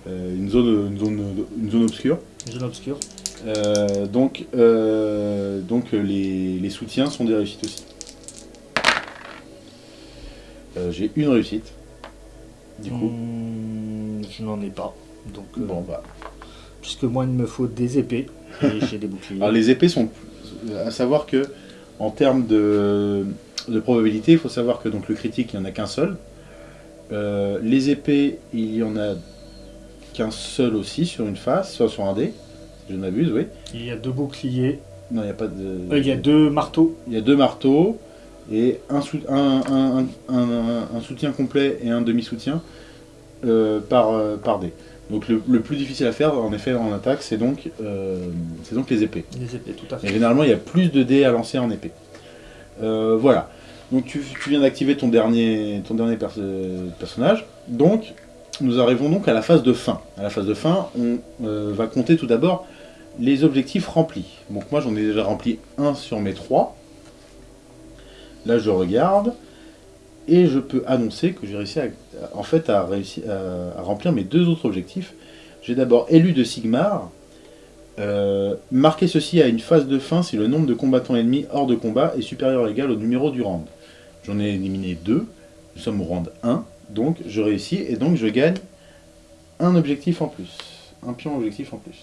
S1: Euh, une, zone, une, zone, une zone obscure.
S2: Jeune obscur.
S1: Euh, donc donc les, les soutiens sont des réussites aussi. Euh, J'ai une réussite. Du coup.
S2: Hmm, je n'en ai pas. Donc, euh,
S1: Bon bah.
S2: puisque moi il me faut des épées et [laughs] j'ai des boucliers.
S1: Alors les épées sont. À savoir que en termes de, de probabilité, il faut savoir que donc le critique il n'y en a qu'un seul. Euh, les épées, il y en a qu'un seul aussi sur une face, soit sur un dé, si je ne m'abuse, oui.
S2: Il y a deux boucliers.
S1: Non, il n'y a pas de.
S2: Euh, il y a deux marteaux.
S1: Il y a deux marteaux et un, sou- un, un- un- un- un soutien complet et un demi-soutien euh, par, euh, par dé. Donc le, le plus difficile à faire, en effet, en attaque, c'est donc, euh, donc les épées.
S2: Les épées, tout à
S1: Et
S2: fait.
S1: généralement, il y a plus de dés à lancer en épée. Voilà. Donc tu, tu viens d'activer ton dernier, ton dernier perso- personnage. Donc, nous arrivons donc à la phase de fin. À la phase de fin, on va compter tout d'abord les objectifs remplis. Donc moi, j'en ai déjà rempli un sur mes trois. Là, je regarde. Et je peux annoncer que j'ai réussi à, en fait, à, remplir mes deux autres objectifs. J'ai d'abord élu de Sigmar, euh, ceci à une phase de fin si le nombre de combattants ennemis hors de combat est supérieur ou égal au numéro du round. J'en ai éliminé deux, nous sommes au round 1, donc je réussis et donc je gagne un objectif en plus. Un pion objectif en plus.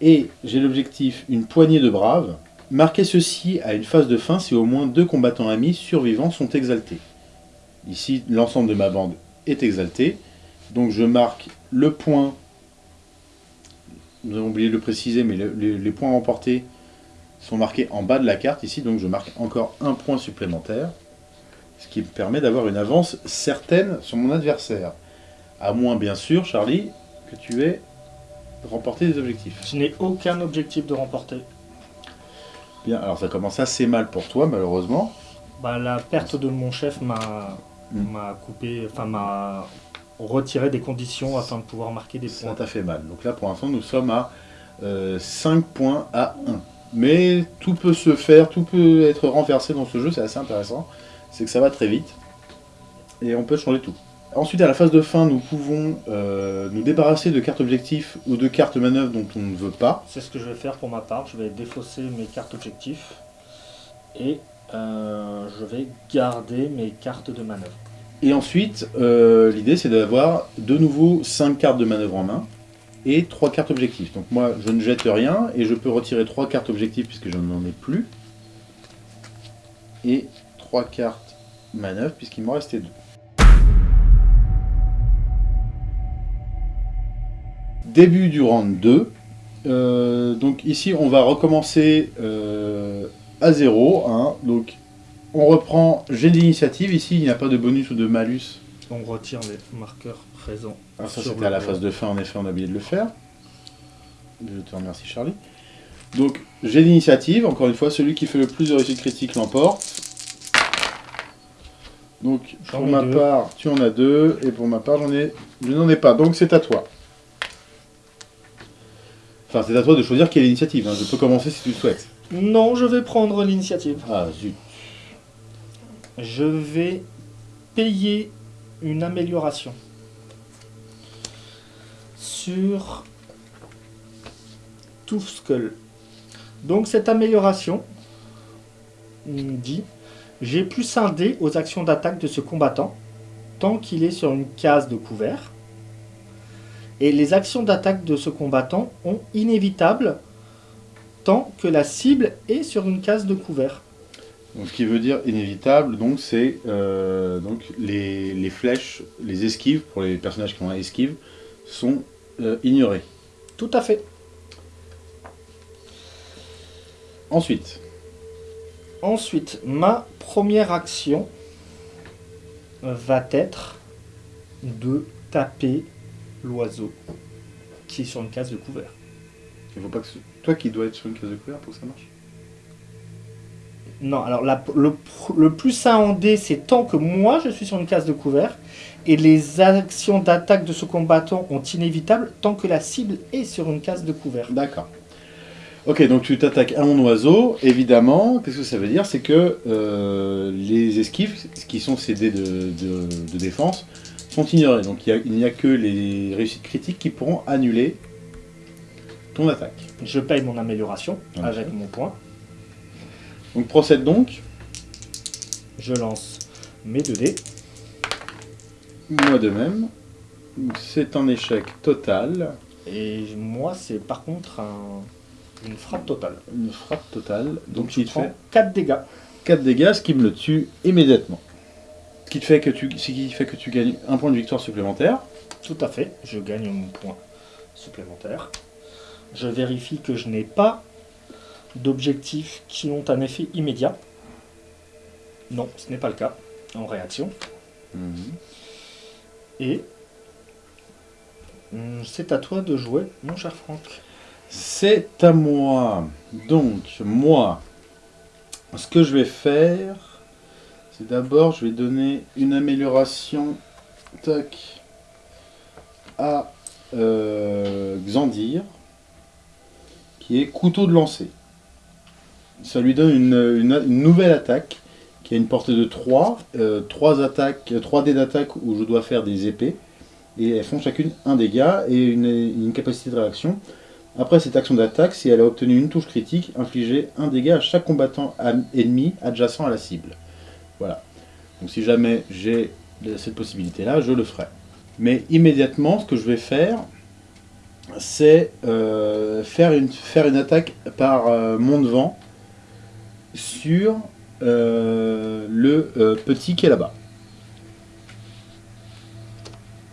S1: Et j'ai l'objectif une poignée de braves. Marquez ceci à une phase de fin si au moins deux combattants amis survivants sont exaltés. Ici, l'ensemble de ma bande est exalté. Donc je marque le point nous avons oublié de le préciser, mais le- les, les points remportés sont marqués en bas de la carte ici, donc je marque encore un point supplémentaire, ce qui me permet d'avoir une avance certaine sur mon adversaire. À moins, bien sûr, Charlie, que tu aies remporté des objectifs.
S2: Je n'ai aucun objectif de remporter.
S1: Bien, alors ça commence assez mal pour toi, malheureusement.
S2: Bah, la perte de mon chef m'a
S1: Mm.
S2: m'a coupé, enfin m'a retiré des conditions afin de pouvoir marquer des
S1: Ça
S2: points.
S1: t'a fait mal. Donc là, pour l'instant, nous sommes à 5 points à 1. Mais tout peut se faire, tout peut être renversé dans ce jeu, c'est assez intéressant. C'est que ça va très vite. Et on peut changer tout. Ensuite, à la phase de fin, nous pouvons euh, nous débarrasser de cartes objectifs ou de cartes manœuvres dont on ne veut pas.
S2: C'est ce que je vais faire pour ma part. Je vais défausser mes cartes objectifs et euh, je vais garder mes cartes de manœuvre.
S1: Et ensuite, euh, l'idée c'est d'avoir de nouveau 5 cartes de manœuvre en main et 3 cartes objectifs. Donc moi, je ne jette rien et je peux retirer 3 cartes objectifs puisque je n'en ai plus. Et 3 cartes manœuvre puisqu'il m'en restait 2. Début du round 2. Euh, donc ici, on va recommencer euh, à 0. hein. Donc on reprend j'ai l'initiative. Ici, il n'y a pas de bonus ou de malus
S2: On retire les marqueurs présents.
S1: ah, ça c'était à la phase de fin, en effet, on a oublié de le faire. Je te remercie Charlie. Donc j'ai l'initiative, encore une fois, celui qui fait le plus de réussite critique l'emporte. Donc pour ma
S2: deux.
S1: part, tu en as deux, et pour ma part, j'en ai. Je n'en ai pas, donc c'est à toi. Enfin, c'est à toi de choisir quelle initiative, hein. je peux commencer si tu le souhaites.
S2: Non, je vais prendre l'initiative.
S1: Ah zut.
S2: Je vais payer une amélioration sur Tooth Skull. Donc cette amélioration dit j'ai plus un dé aux actions d'attaque de ce combattant tant qu'il est sur une case de couvert. Et les actions d'attaque de ce combattant ont inévitable tant que la cible est sur une case de couvert.
S1: Donc, ce qui veut dire inévitable, donc c'est euh, donc les, les flèches, les esquives pour les personnages qui ont un esquive sont euh, ignorées.
S2: Tout à fait.
S1: Ensuite,
S2: Ensuite, ma première action va être de taper l'oiseau qui est sur une case de couvert.
S1: il faut pas que ce- toi qui dois être sur une case de couvert pour que ça marche.
S2: Non, alors la- le, plus 1 en dé, c'est tant que moi je suis sur une case de couvert, et les actions d'attaque de ce combattant ont inévitable tant que la cible est sur une case de couvert.
S1: D'accord. Ok, donc tu t'attaques à mon oiseau, évidemment, qu'est-ce que ça veut dire? C'est que euh, les esquives, qui sont ces dés de, de- de défense, sont ignorés. Donc il a- n'y a, que les réussites critiques qui pourront annuler ton attaque.
S2: Je paye mon amélioration avec mon point.
S1: Donc procède donc,
S2: Je lance mes 2 dés.
S1: moi de même. C'est un échec total,
S2: Et moi, c'est par contre un- une frappe totale.
S1: une frappe totale, donc
S2: je
S1: il te fait
S2: prends 4 dégâts.
S1: 4 dégâts, ce qui me le tue immédiatement. Ce qui, te fait que tu, ce qui fait que tu gagnes un point de victoire supplémentaire.
S2: Tout à fait, je gagne mon point supplémentaire. Je vérifie que je n'ai pas d'objectifs qui ont un effet immédiat. Non, ce n'est pas le cas en réaction. Et hum, c'est à toi de jouer, mon cher Franck.
S1: C'est à moi. Donc, moi, ce que je vais faire, d'abord, je vais donner une amélioration à euh, Xandir, qui est couteau de lancer. Ça lui donne une, nouvelle attaque qui a une portée de 3, 3 attaques, 3 dés d'attaque où je dois faire des épées, et elles font chacune un dégât et une, une capacité de réaction. Après cette action d'attaque, si elle a obtenu une touche critique, infligez un dégât à chaque combattant ennemi adjacent à la cible. Voilà. Donc si jamais j'ai cette possibilité-là, je le ferai. Mais immédiatement, ce que je vais faire, c'est euh, faire, une, faire une attaque par euh, mon devant sur euh, le euh, petit qui est là-bas.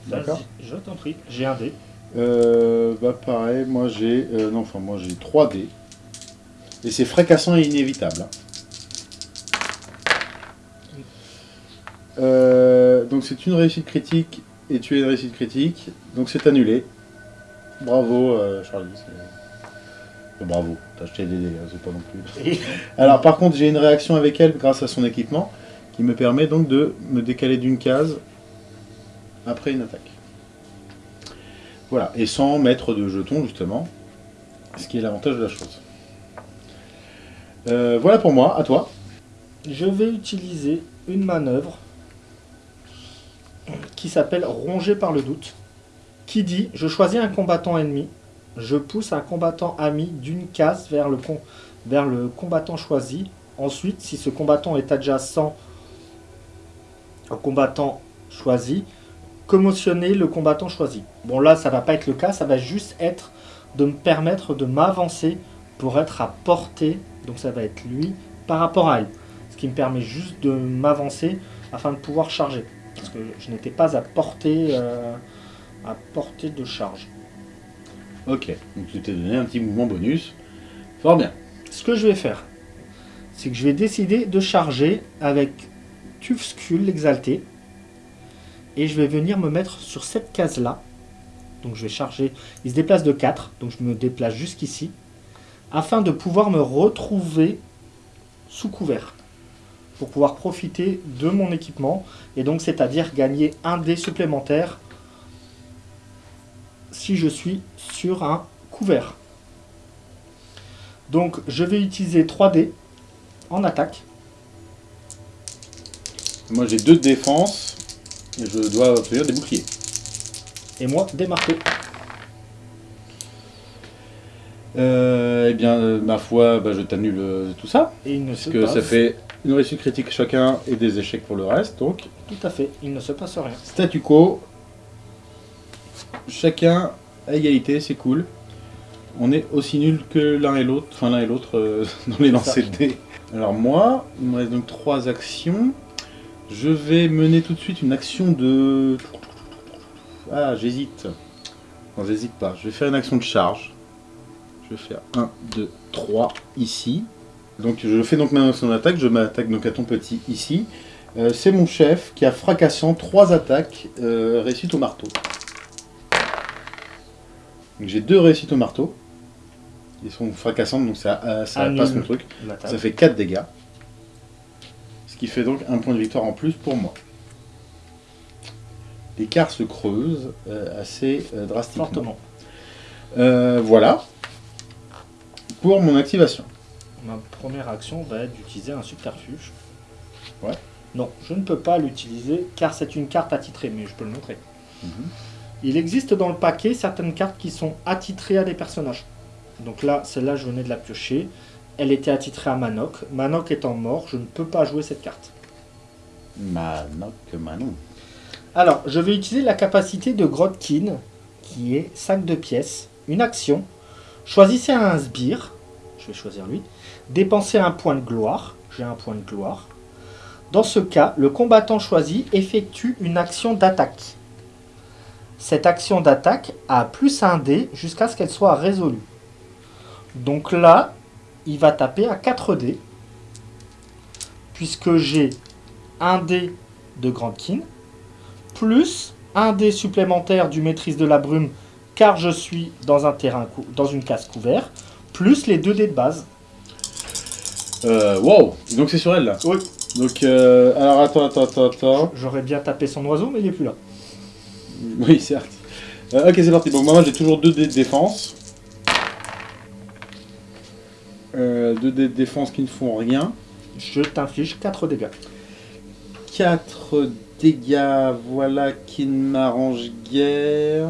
S1: D'accord?
S2: Je t'en prie, j'ai un dé.
S1: Euh, bah pareil, moi j'ai non enfin moi j'ai 3 dés et c'est fracassant et inévitable. hein. Euh, donc c'est une réussite critique et tu as une réussite critique, donc c'est annulé. Bravo euh, Charlie. euh, bravo, t'as acheté des dés, hein, c'est pas non plus. [laughs] Alors par contre j'ai une réaction avec elle grâce à son équipement qui me permet donc de me décaler d'une case après une attaque. Voilà, et sans mettre de jetons justement, ce qui est l'avantage de la chose. Euh, voilà pour moi, à toi.
S2: je vais utiliser une manœuvre qui s'appelle ronger par le doute, qui dit je choisis un combattant ennemi, je pousse un combattant ami d'une case vers le, com- vers le combattant choisi. Ensuite, si ce combattant est adjacent au combattant choisi, commotionner le combattant choisi. Bon là, ça va pas être le cas, ça va juste être de me permettre de m'avancer pour être à portée, donc ça va être lui, par rapport à elle. Ce qui me permet juste de m'avancer afin de pouvoir charger. Parce que je n'étais pas à portée, euh, à portée de charge.
S1: Ok, donc tu t'es donné un petit mouvement bonus. Fort bien.
S2: Ce que je vais faire, c'est que je vais décider de charger avec Tufskull l'exalté. Et je vais venir me mettre sur cette case-là. Donc je vais charger. Il se déplace de 4, donc je me déplace jusqu'ici. Afin de pouvoir me retrouver sous couvert. Pour pouvoir profiter de mon équipement. Et donc c'est-à-dire gagner un dé supplémentaire si je suis sur un couvert. Donc je vais utiliser 3 dés en attaque.
S1: Moi j'ai deux de défense et je dois obtenir des boucliers.
S2: Et moi, des marteaux.
S1: Euh, eh bien, euh, ma foi, bah, je t'annule euh, tout ça.
S2: Et il ne
S1: Parce
S2: se
S1: que
S2: passe...
S1: ça fait une réussite critique chacun et des échecs pour le reste. Donc,
S2: Tout à fait, il ne se passe rien.
S1: statu quo. Chacun à égalité, c'est cool. On est aussi nul que l'un et l'autre, enfin l'un et l'autre euh, [laughs] dans les lancers de dés. Alors moi, il me reste donc trois actions. Je vais mener tout de suite une action de... Ah, j'hésite. Non, j'hésite pas. Je vais faire une action de charge. Je vais faire 1, 2, 3 ici. Donc je fais donc ma action d'attaque. Je m'attaque donc à ton petit ici. Euh, C'est mon chef qui a fracassant 3 attaques euh, réussites au marteau. J'ai deux réussites au marteau. Ils sont fracassantes, donc ça, euh, ça passe mon truc. Ça fait 4 dégâts. Ce qui fait donc un point de victoire en plus pour moi. L'écart se creuse euh, assez drastiquement. Voilà. Pour mon activation.
S2: Ma première action va être d'utiliser un subterfuge.
S1: Ouais.
S2: Non, je ne peux pas l'utiliser car c'est une carte attitrée, mais je peux le montrer.
S1: Mhm.
S2: Il existe dans le paquet certaines cartes qui sont attitrées à des personnages. Donc là, celle-là, je venais de la piocher. Elle était attitrée à Manok. Manok étant mort, je ne peux pas jouer cette carte.
S1: Manok Manon.
S2: Alors, je vais utiliser la capacité de Grotkin, qui est 5 de pièces, une action. Choisissez un sbire, je vais choisir lui. Dépensez un point de gloire, j'ai un point de gloire. Dans ce cas, le combattant choisi effectue une action d'attaque. Cette action d'attaque a plus un dé jusqu'à ce qu'elle soit résolue. Donc là, il va taper à 4 dés, puisque j'ai un dé de Grandkin, plus un dé supplémentaire du maîtrise de la brume, car je suis dans un terrain dans une case couvert, plus les deux dés de base.
S1: Euh, wow Donc c'est sur elle là.
S2: Oui.
S1: Donc, euh, alors attends, attends, attends, attends.
S2: J'aurais bien tapé son oiseau, mais il est plus là.
S1: Oui, certes. Euh, ok, c'est parti. Bon, moi j'ai toujours 2 dés de défense. 2 dés de défense qui ne font rien.
S2: Je t'inflige 4 dégâts.
S1: 4 dégâts, voilà qui ne m'arrange guère.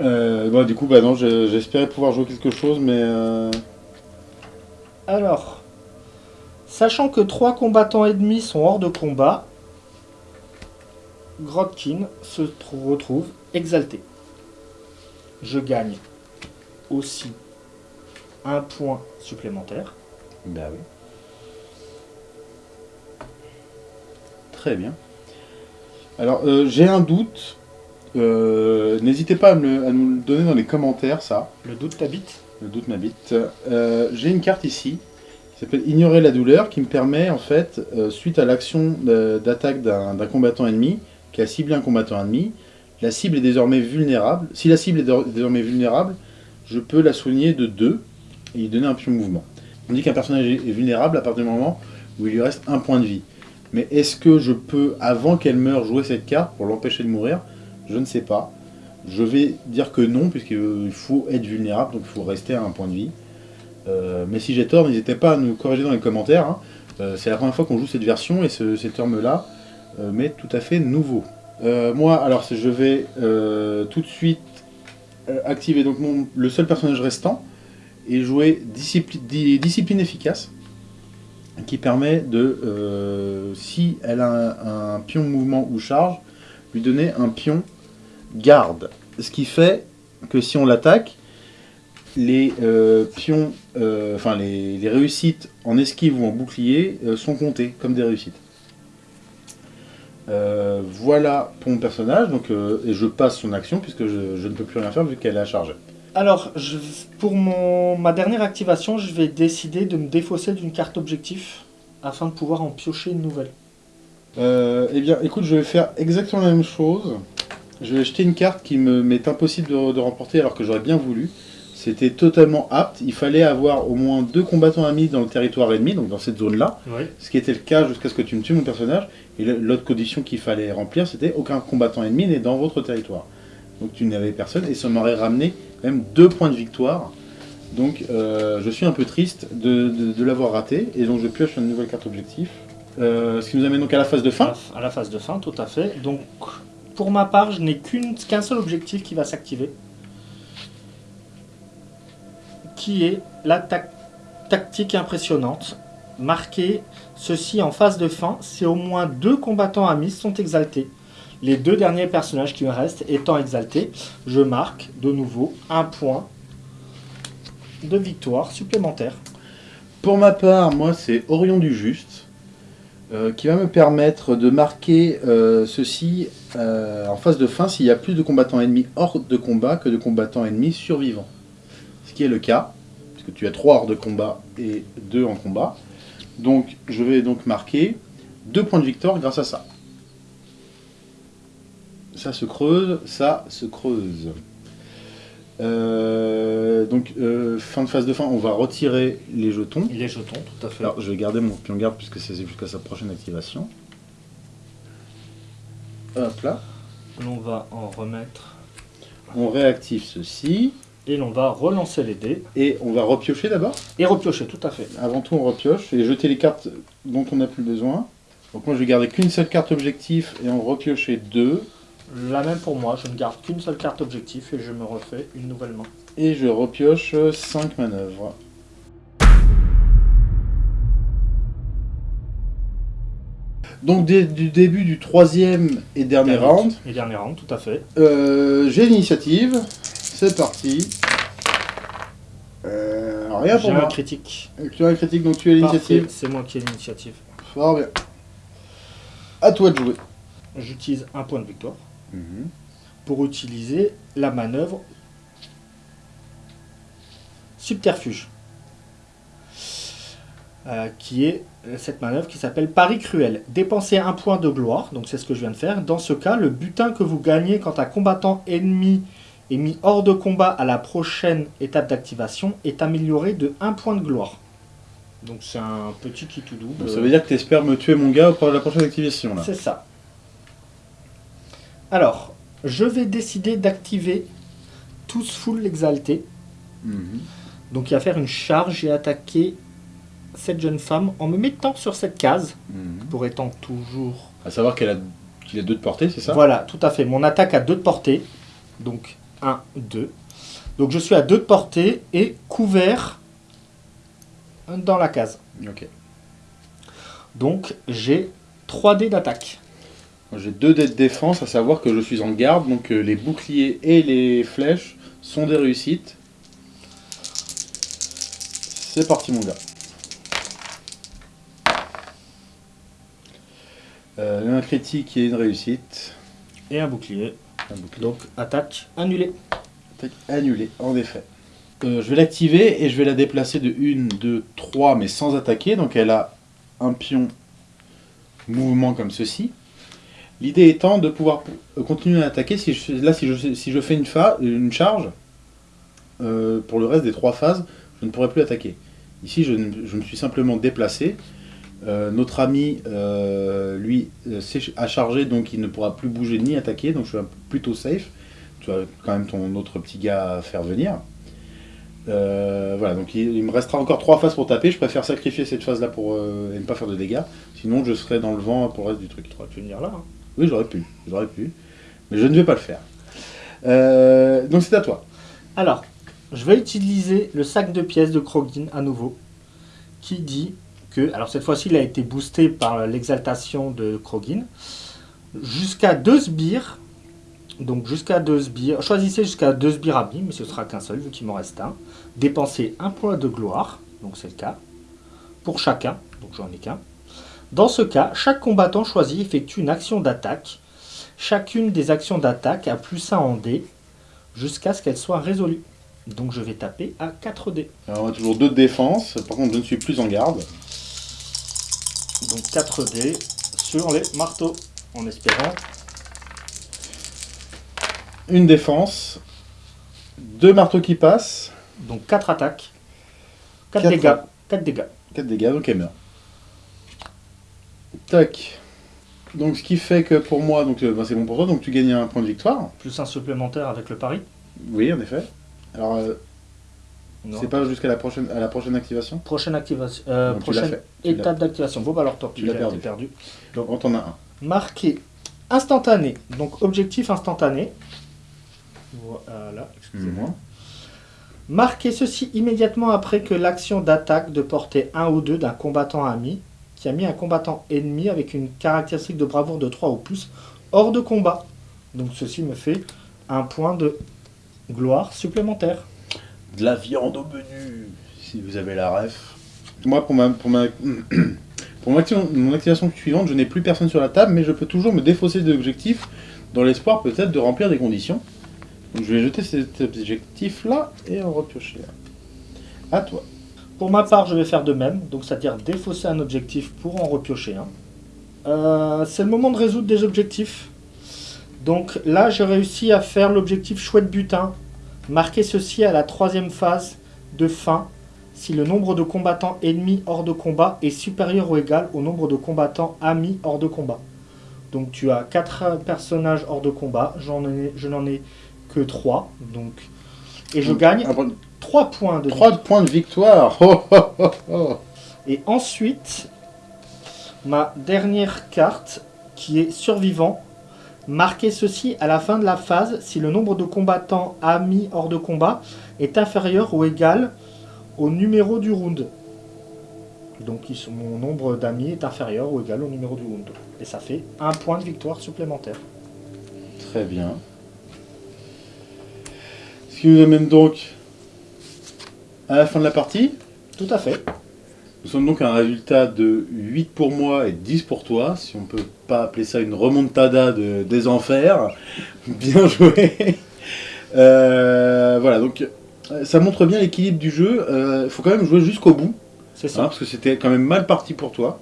S1: Euh, bon, du coup, bah non, je- j'espérais pouvoir jouer quelque chose, mais... euh,
S2: Alors, sachant que 3 combattants ennemis sont hors de combat, Grotkin se tr- retrouve exalté. Je gagne aussi un point supplémentaire.
S1: Bah oui. Très bien. Alors, euh, j'ai un doute. Euh, N'hésitez pas à, me le- à nous le donner dans les commentaires, ça.
S2: Le doute t'habite
S1: Le doute m'habite. Euh, j'ai une carte ici qui s'appelle Ignorer la douleur qui me permet, en fait, euh, suite à l'action d'attaque d'un combattant ennemi, qui a ciblé un combattant ennemi, la cible est désormais vulnérable. Si la cible est dé- désormais vulnérable, je peux la soigner de 2 et lui donner un pion mouvement. On dit qu'un personnage est vulnérable à partir du moment où il lui reste un point de vie. Mais est-ce que je peux, avant qu'elle meure, jouer cette carte pour l'empêcher de mourir? Je ne sais pas. Je vais dire que non, puisqu'il faut être vulnérable, donc il faut rester à un point de vie. Euh, mais si j'ai tort, n'hésitez pas à nous corriger dans les commentaires. hein. Euh, c'est la première fois qu'on joue cette version et ce, ces termes-là euh, tout à fait nouveau. Euh, moi, alors je vais tout de suite activer donc le seul personnage restant et jouer discipli- di- discipline efficace qui permet de, si elle a un pion mouvement ou charge, lui donner un pion garde. Ce qui fait que si on l'attaque, les euh, pions, euh, enfin les, les réussites en esquive ou en bouclier euh, sont comptées comme des réussites. Voilà pour mon personnage, donc, et je passe son action puisque je, je ne peux plus rien faire vu qu'elle est à charge.
S2: Alors, je- pour mon, ma dernière activation, je vais décider de me défausser d'une carte objectif afin de pouvoir en piocher une nouvelle.
S1: Euh, eh bien, écoute, je vais faire exactement la même chose. Je vais jeter une carte qui me m'est impossible de, de remporter alors que j'aurais bien voulu. C'était totalement apte. Il fallait avoir au moins deux combattants amis dans le territoire ennemi, donc dans cette zone-là.
S2: Oui.
S1: Ce qui était le cas jusqu'à ce que tu me tues mon personnage. Et l'autre condition qu'il fallait remplir, c'était aucun combattant ennemi n'est dans votre territoire. Donc tu n'avais personne et ça m'aurait ramené quand même deux points de victoire. Donc euh, je suis un peu triste de, de- de l'avoir raté et donc je pioche une nouvelle carte objectif. Euh, ce qui nous amène donc à la phase de fin.
S2: à la phase de fin, tout à fait. Donc, pour ma part, je n'ai qu'un seul objectif qui va s'activer. Qui est la tac- tactique impressionnante. Marquer ceci en phase de fin si au moins deux combattants amis sont exaltés. Les deux derniers personnages qui me restent étant exaltés, je marque de nouveau un point de victoire supplémentaire.
S1: Pour ma part, moi, c'est Orion du Juste, euh, qui va me permettre de marquer euh, ceci euh, en phase de fin s'il y a plus de combattants ennemis hors de combat que de combattants ennemis survivants. Qui est le cas, puisque tu as 3 hors de combat et 2 en combat. Donc, je vais donc marquer 2 points de victoire grâce à ça. Ça se creuse, ça se creuse. Euh, donc, euh, fin de phase de fin, on va retirer les jetons.
S2: Les jetons, tout à fait.
S1: Alors, je vais garder mon pion garde puisque c'est jusqu'à sa prochaine activation. Hop là.
S2: L'on va en remettre
S1: On réactive ceci.
S2: Et l'on va relancer les dés
S1: Et on va repiocher d'abord.
S2: et repiocher, tout à fait.
S1: Avant tout, on repioche et jeter les cartes dont on n'a plus besoin. Donc moi, je vais garder qu'une seule carte objectif et en repiocher deux.
S2: La même pour moi, je ne garde qu'une seule carte objectif et je me refais une nouvelle main.
S1: Et je repioche 5 manœuvres. Donc dès du début du troisième et dernier round,
S2: Et dernier round, tout à fait.
S1: euh, j'ai l'initiative. C'est parti. Euh, rien pour moi.
S2: critique.
S1: Tu as un critique, donc tu as l'initiative.
S2: c'est moi qui ai l'initiative.
S1: Fort bien. À toi de jouer.
S2: J'utilise un point de victoire pour utiliser la manœuvre subterfuge. Euh, qui est cette manœuvre qui s'appelle Pari cruel. Dépensez un point de gloire, donc c'est ce que je viens de faire. Dans ce cas, le butin que vous gagnez quand un combattant ennemi est mis hors de combat à la prochaine étape d'activation est amélioré de 1 point de gloire. Donc c'est un petit qui tout double.
S1: Donc, ça veut dire que tu espères me tuer mon gars pour la prochaine activation là.
S2: C'est ça. Alors, je vais décider d'activer tous full exalté.
S1: Mhm.
S2: Donc il va faire une charge et attaquer cette jeune femme en me mettant sur cette case,
S1: Mhm.
S2: pour étant toujours...
S1: À savoir qu'elle a qu'il a deux de portée, c'est ça?
S2: Voilà, tout à fait. Mon attaque a deux de portée. Donc 1, 2. Donc je suis à deux de portée et couvert dans la case.
S1: Ok.
S2: Donc j'ai 3 dés d'attaque.
S1: J'ai deux dés de défense, à savoir que je suis en garde, donc euh, les boucliers et les flèches sont des réussites. C'est parti mon gars. Euh, un critique et une réussite.
S2: Et un bouclier. Donc attaque annulée.
S1: Attaque annulée, en effet. Euh, je vais l'activer et je vais la déplacer de 1, 2, 3, mais sans attaquer. Donc elle a un pion mouvement comme ceci. L'idée étant de pouvoir euh, continuer à attaquer. Si je, là, si je, si je fais une, fa- une charge, euh, pour le reste des trois phases, je ne pourrai plus attaquer. Ici, je me suis simplement déplacé. Euh, notre ami, euh, lui, euh, a chargé, donc il ne pourra plus bouger ni attaquer. Donc je suis plutôt safe. Tu as quand même ton autre petit gars à faire venir. Euh, voilà, donc il, il me restera encore trois phases pour taper. Je préfère sacrifier cette phase-là pour euh, et ne pas faire de dégâts. Sinon, je serai dans le vent pour le reste du truc.
S2: Tu aurais pu venir là. hein.
S1: Oui, j'aurais pu, j'aurais pu, mais je ne vais pas le faire. Euh, donc c'est à toi.
S2: Alors, je vais utiliser le sac de pièces de Krogin à nouveau, qui dit alors cette fois-ci, il a été boosté par l'exaltation de Krogin, jusqu'à deux sbires, donc jusqu'à deux sbires, choisissez jusqu'à deux sbires amis, mais ce sera qu'un seul, vu qu'il m'en reste un. Dépensez un point de gloire, donc c'est le cas, pour chacun, donc j'en ai qu'un. Dans ce cas, chaque combattant choisi effectue une action d'attaque. Chacune des actions d'attaque a plus 1 en dés jusqu'à ce qu'elle soit résolue. Donc je vais taper à 4 dés.
S1: Alors, on a toujours deux de défense. Par contre, je ne suis plus en garde.
S2: Donc 4 dés sur les marteaux, en espérant.
S1: Une défense, deux marteaux qui passent,
S2: Donc 4 attaques, 4
S1: Quatre.
S2: dégâts, 4 dégâts.
S1: 4 dégâts, donc elle meurt. Tac. Donc ce qui fait que pour moi, donc euh, bah, c'est bon pour toi, donc tu gagnes un point de victoire.
S2: Plus un supplémentaire avec le pari.
S1: Oui, en effet. Alors, euh. C'est pas jusqu'à la prochaine, à la prochaine activation?
S2: Prochaine activation, euh, prochaine
S1: l'as-
S2: étape d'activation. Bon bah alors tortue,
S1: Tu l'as perdu.
S2: perdu.
S1: Donc, on en a un.
S2: Marqué instantané. Donc objectif instantané. Voilà, excusez-moi. Marquez ceci immédiatement après que l'action d'attaque de portée 1 ou 2 d'un combattant ami qui a mis un combattant ennemi avec une caractéristique de bravoure de 3 ou plus hors de combat. Donc ceci me fait un point de gloire supplémentaire.
S1: De la viande au menu, si vous avez la ref. Moi, pour ma, pour ma, [clears throat] pour mon action- mon activation suivante, je n'ai plus personne sur la table, mais je peux toujours me défausser de l'objectif dans l'espoir peut-être de remplir des conditions. Donc je vais jeter cet objectif-là et en repiocher un. À toi.
S2: Pour ma part, je vais faire de même, donc c'est-à-dire défausser un objectif pour en repiocher un. Euh, c'est le moment de résoudre des objectifs. Donc là, j'ai réussi à faire l'objectif chouette butin. Marquer ceci à la troisième phase de fin si le nombre de combattants ennemis hors de combat est supérieur ou égal au nombre de combattants amis hors de combat. Donc tu as 4 personnages hors de combat, j'en ai, je n'en ai que 3. Donc, et je gagne
S1: Un point-
S2: 3 points de
S1: Trois points de victoire. Oh, oh, oh, oh.
S2: Et ensuite, ma dernière carte, qui est survivant, marquez ceci à la fin de la phase si le nombre de combattants amis hors de combat est inférieur ou égal au numéro du round. Donc ils sont- mon nombre d'amis est inférieur ou égal au numéro du round. Et ça fait un point de victoire supplémentaire.
S1: Très bien. Ce qui nous amène donc à la fin de la partie?
S2: Tout à fait.
S1: Nous sommes donc à un résultat de 8 pour moi et 10 pour toi, si on peut pas appeler ça une remontada de, des enfers. [laughs] Bien joué. Euh, voilà, donc euh, ça montre bien l'équilibre du jeu. Il faut quand même jouer jusqu'au bout,
S2: C'est
S1: hein,
S2: ça.
S1: parce que c'était quand même mal parti pour toi.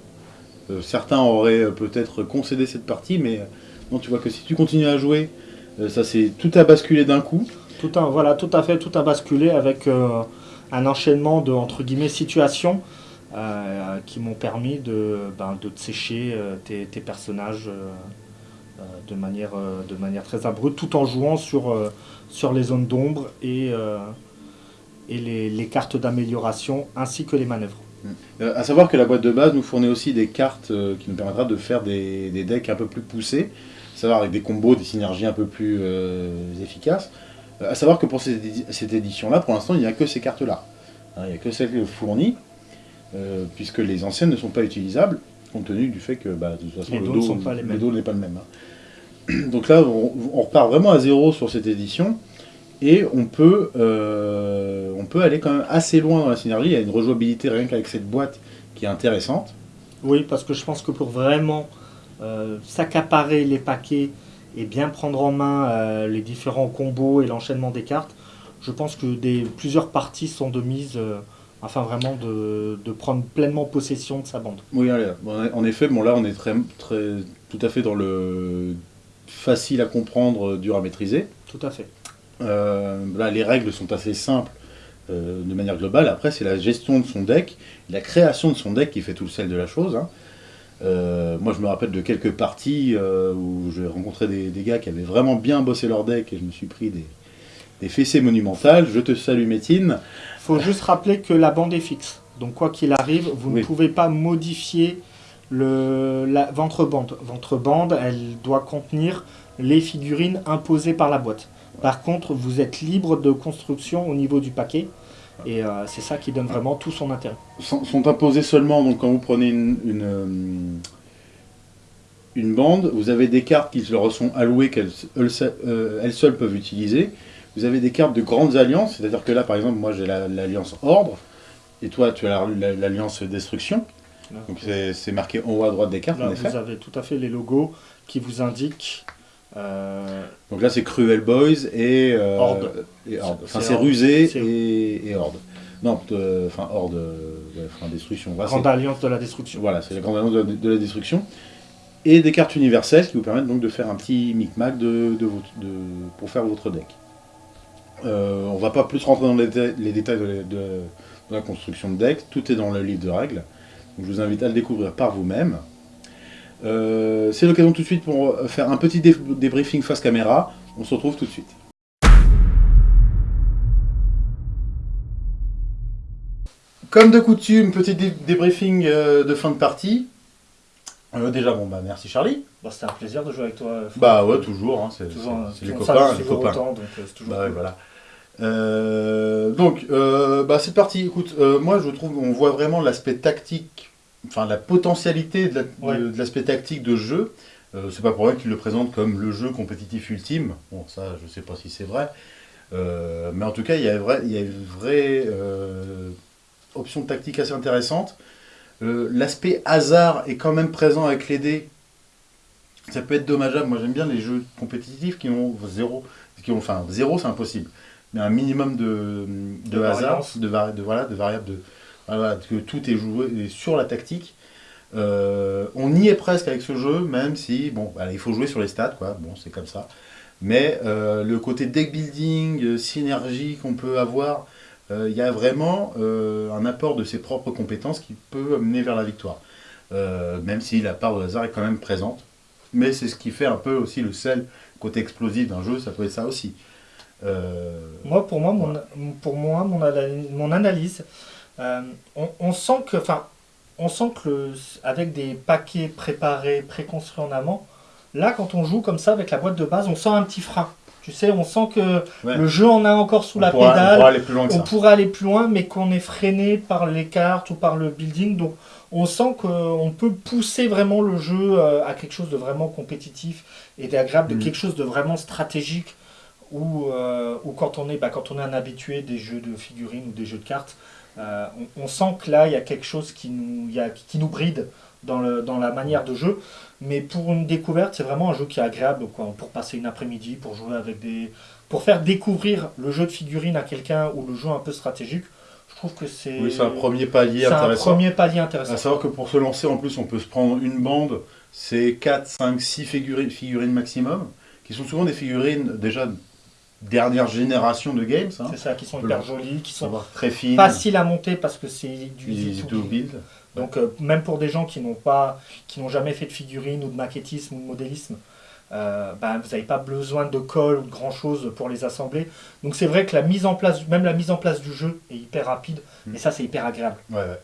S1: Euh, certains auraient euh, peut-être concédé cette partie, mais euh, non, tu vois que si tu continues à jouer, euh, ça c'est tout a basculé d'un coup.
S2: Tout un, voilà, tout à fait, tout a basculé avec euh, un enchaînement de entre guillemets situations euh, qui m'ont permis de, ben, de sécher euh, tes, personnages euh, de, manière, de manière très abrupte, tout en jouant sur, sur les zones d'ombre et, et les, les cartes d'amélioration ainsi que les manœuvres.
S1: Euh, à savoir que la boîte de base nous fournit aussi des cartes qui nous permettra de faire des, des decks un peu plus poussés, savoir avec des combos, des synergies un peu plus efficaces. À savoir que pour cette édition-là, pour l'instant, il n'y a que ces cartes-là. Hein, il n'y a que celles fournies, euh, puisque les anciennes ne sont pas utilisables, compte tenu du fait que bah, de toute façon,
S2: Les
S1: le
S2: dos pas
S1: n'est pas le même. hein. [clears throat] Donc là, on, on repart vraiment à zéro sur cette édition. Et on peut, euh, on peut aller quand même assez loin dans la synergie. Il y a une rejouabilité rien qu'avec cette boîte qui est intéressante.
S2: Oui, parce que je pense que pour vraiment euh, s'accaparer les paquets et bien prendre en main les différents combos et l'enchaînement des cartes, je pense que des, plusieurs parties sont de mise afin vraiment de, de prendre pleinement possession de sa bande.
S1: Oui, allez, en effet, bon là on est très, très, tout à fait dans le facile à comprendre, euh, dur à maîtriser.
S2: Tout à fait.
S1: Euh, là, les règles sont assez simples euh, de manière globale. Après, c'est la gestion de son deck, la création de son deck qui fait tout le sel de la chose. hein. Euh, moi, je me rappelle de quelques parties où j'ai rencontré des, des gars qui avaient vraiment bien bossé leur deck et je me suis pris des, des fessées monumentales. Je te salue, Métine.
S2: Faut juste rappeler que la bande est fixe. Donc quoi qu'il arrive, vous
S1: Oui.
S2: ne pouvez pas modifier le, la ventre bande. Ventre bande, elle doit contenir les figurines imposées par la boîte. Par contre, vous êtes libre de construction au niveau du paquet. Et euh, c'est ça qui donne vraiment tout son intérêt.
S1: sont, sont imposés seulement donc quand vous prenez une, une, euh, une bande, vous avez des cartes qui leur sont allouées qu'elles elles, euh, elles seules peuvent utiliser. Vous avez des cartes de grandes alliances, c'est-à-dire que là par exemple moi j'ai la- l'alliance Ordre et toi tu as la- la- l'alliance Destruction.
S2: Là.
S1: Donc c'est marqué en haut à droite des cartes
S2: Là,
S1: en effet.
S2: vous avez tout à fait les logos qui vous indiquent euh,
S1: Donc là c'est Cruel Boys et euh,
S2: Horde.
S1: et Horde. Enfin
S2: C'est.
S1: Rusé et, et Horde. Non, enfin Horde, euh, ouais, enfin Destruction.
S2: Grande Alliance de la Destruction.
S1: Voilà, c'est la grande annonce de, la- de la destruction. Et des cartes universelles qui vous permettent donc de faire un petit micmac de, de votre- de- pour faire votre deck. Euh, on va pas plus rentrer dans les, déta- les détails de, la- construction de deck, tout est dans le livre de règles. Je vous invite à le découvrir par vous-même. Euh, c'est l'occasion tout de suite pour faire un petit dé- débriefing face caméra. On se retrouve tout de suite. Comme de coutume, petit dé- débriefing euh, de fin de partie. Euh, déjà, bon, bah merci Charlie.
S2: Bon, C'était un plaisir de jouer avec toi. Franck.
S1: Bah ouais, toujours, hein, c'est
S2: Toujours,
S1: c'est les copains, les copains.
S2: autant, donc euh, c'est toujours
S1: Bah ouais, voilà. Euh, donc, euh, bah, c'est parti. Écoute, euh, moi je trouve on voit vraiment l'aspect tactique, enfin la potentialité de la-
S2: Ouais.
S1: l'aspect tactique de jeu. Euh, c'est pas pour rien qu'ils le présentent comme le jeu compétitif ultime. Bon, ça, je sais pas si c'est vrai. Euh, mais en tout cas, il y a, vrai, il y a une vraie euh, option tactique assez intéressante. Euh, L'aspect hasard est quand même présent avec les dés. Ça peut être dommageable. Moi, j'aime bien les jeux compétitifs qui ont zéro. Qui ont, enfin, zéro, c'est impossible. Mais un minimum de, de,
S2: De
S1: hasard, de, vari- de, voilà, de variables, de, voilà, que tout est joué sur la tactique. Euh, on y est presque avec ce jeu, même si, bon, voilà, il faut jouer sur les stats, quoi. Bon, c'est comme ça. Mais euh, le côté deck building, synergie qu'on peut avoir, il y a vraiment euh, un apport de ses propres compétences qui peut amener vers la victoire. Euh, même si la part de hasard est quand même présente. Mais c'est ce qui fait un peu aussi le sel, côté explosif d'un jeu, ça peut être ça aussi. Euh,
S2: Moi, pour moi, mon, pour moi, mon, analyse, mon analyse euh, on, on sent que, enfin, on sent que le- avec des paquets préparés, préconstruits en amont, là, quand on joue comme ça avec la boîte de base, on sent un petit frein. Tu sais, on sent que
S1: Ouais.
S2: le jeu en a encore sous
S1: on
S2: la
S1: pourra- on
S2: pédale.
S1: pourra aller plus loin que
S2: on
S1: ça.
S2: pourrait aller plus loin, mais qu'on est freiné par les cartes ou par le building. Donc, on sent qu'on peut pousser vraiment le jeu euh, à quelque chose de vraiment compétitif et d'agréable, de
S1: Mhm.
S2: quelque chose de vraiment stratégique. Ou euh, quand on est bah, quand on est un habitué des jeux de figurines ou des jeux de cartes, euh, on, on sent que là il y a quelque chose qui nous, il y a- qui nous bride dans, le, dans la manière de jeu. Mais pour une découverte, c'est vraiment un jeu qui est agréable quoi, pour passer une après-midi, pour jouer avec des, pour faire découvrir le jeu de figurines à quelqu'un ou le jeu un peu stratégique, je trouve que c'est
S1: Oui, c'est un premier palier
S2: c'est un
S1: intéressant.
S2: premier palier intéressant.
S1: À savoir que pour se lancer, en plus, on peut se prendre une bande, c'est 4, 5, 6 figurines, figurines maximum, qui sont souvent des figurines déjà dernière génération de games, hein,
S2: C'est ça, qui sont hyper jolies, qui sont
S1: très fines,
S2: faciles à monter parce que c'est du
S1: easy to
S2: build. Donc euh, même pour des gens qui n'ont pas, qui n'ont jamais fait de figurines ou de maquettisme ou de modélisme, euh, ben, vous n'avez pas besoin de colle ou de grand chose pour les assembler. Donc c'est vrai que la mise en place, même la mise en place du jeu est hyper rapide
S1: Mm.
S2: et ça c'est hyper agréable.
S1: Ouais, ouais.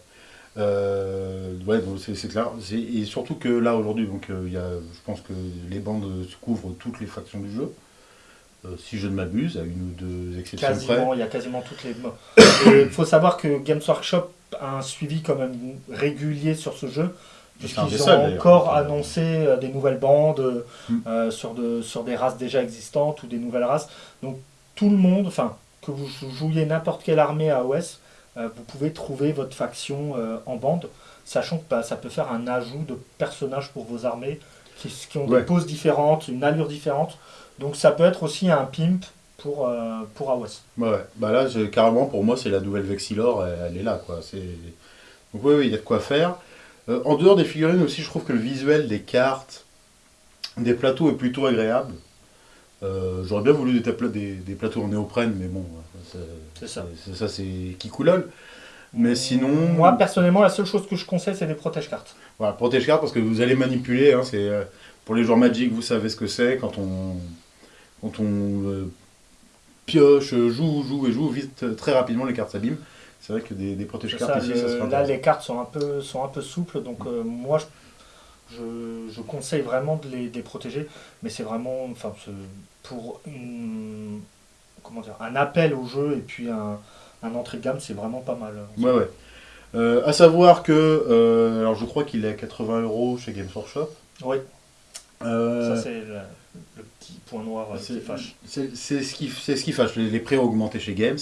S1: Euh, ouais, c'est clair. Et surtout que là, aujourd'hui, donc, il y a, je pense que les bandes couvrent toutes les factions du jeu. Euh, si je ne m'abuse, à une ou deux exceptions près.
S2: Quasiment, il y a quasiment toutes les. Il [coughs] faut savoir que Games Workshop un suivi quand même régulier sur ce jeu. Puisqu'ils ont encore annoncé euh, des nouvelles bandes euh,
S1: Mm.
S2: euh, sur, de, sur des races déjà existantes ou des nouvelles races. Donc tout le monde, enfin, que vous jouiez n'importe quelle armée à OS, vous pouvez trouver votre faction en bande, sachant que bah, ça peut faire un ajout de personnages pour vos armées qui, qui ont
S1: Ouais.
S2: des poses différentes, une allure différente. Donc ça peut être aussi un pimp pour, euh, pour AOS.
S1: Ouais. Bah là, carrément, pour moi, c'est la nouvelle Vexilor, elle, elle est là, quoi. Donc oui, oui, il y a de quoi faire. Euh, en dehors des figurines aussi, je trouve que le visuel des cartes, des plateaux est plutôt agréable. Euh, J'aurais bien voulu des, des, des plateaux en néoprène, mais bon, c'est-
S2: C'est ça.
S1: c'est- ça c'est qui coulole. Mais sinon,
S2: Moi personnellement, la seule chose que je conseille, c'est des protège-cartes.
S1: voilà, protège carte parce que vous allez manipuler. hein, euh, pour les joueurs Magic, vous savez ce que c'est quand on quand on euh, pioche, joue, joue et joue vite très rapidement les cartes s'abîment. C'est vrai que des, des protège
S2: C'est
S1: cartes
S2: ça,
S1: ici, ça
S2: là, les cartes sont un peu, sont un peu souples, donc euh, moi, je, je, je conseille vraiment de les, de les protéger, mais c'est vraiment, enfin, pour une, comment dire, un appel au jeu et puis un, un entrée de gamme, c'est vraiment pas mal.
S1: Ouais, ouais. Euh, à savoir que, euh, alors je crois qu'il est à 80 euros chez Games Workshop.
S2: Oui,
S1: Euh,
S2: ça c'est le, le petit point noir euh, qui
S1: c'est
S2: fâche.
S1: c'est- ce qui ce qui fâche. Les, les prix ont augmenté chez Games.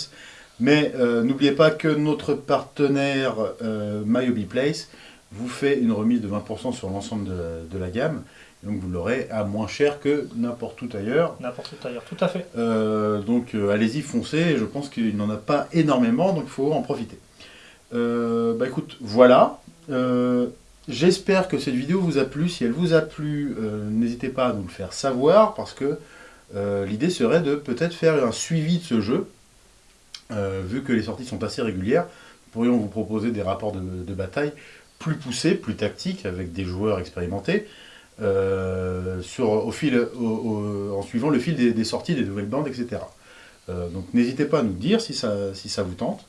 S1: Mais euh, n'oubliez pas que notre partenaire euh, Place vous fait une remise de 20% sur l'ensemble de, de la gamme. Donc vous l'aurez à moins cher que n'importe où ailleurs.
S2: N'importe où ailleurs, tout à fait.
S1: Euh, donc euh, allez-y, foncez. Je pense qu'il n'en a pas énormément, donc il faut en profiter. Bah écoute, voilà. J'espère que cette vidéo vous a plu. Si elle vous a plu, euh, n'hésitez pas à nous le faire savoir parce que euh, l'idée serait de peut-être faire un suivi de ce jeu. Euh, vu que les sorties sont assez régulières, nous pourrions vous proposer des rapports de, bataille plus poussés, plus tactiques, avec des joueurs expérimentés, au fil, en suivant le fil des, des sorties des nouvelles bandes, etc. Donc n'hésitez pas à nous dire si ça, si ça vous tente.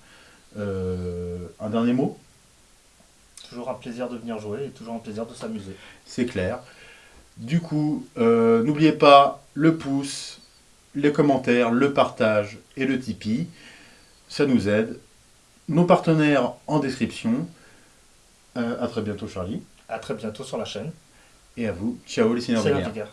S1: Un dernier mot?
S2: Toujours un plaisir de venir jouer et toujours un plaisir de s'amuser.
S1: c'est clair. Du coup, euh, n'oubliez pas le pouce, les commentaires, le partage et le Tipeee. Ça nous aide. Nos partenaires en description. Euh, à très bientôt Charlie.
S2: À très bientôt sur la chaîne.
S1: Et à vous. Ciao les
S2: Pierre.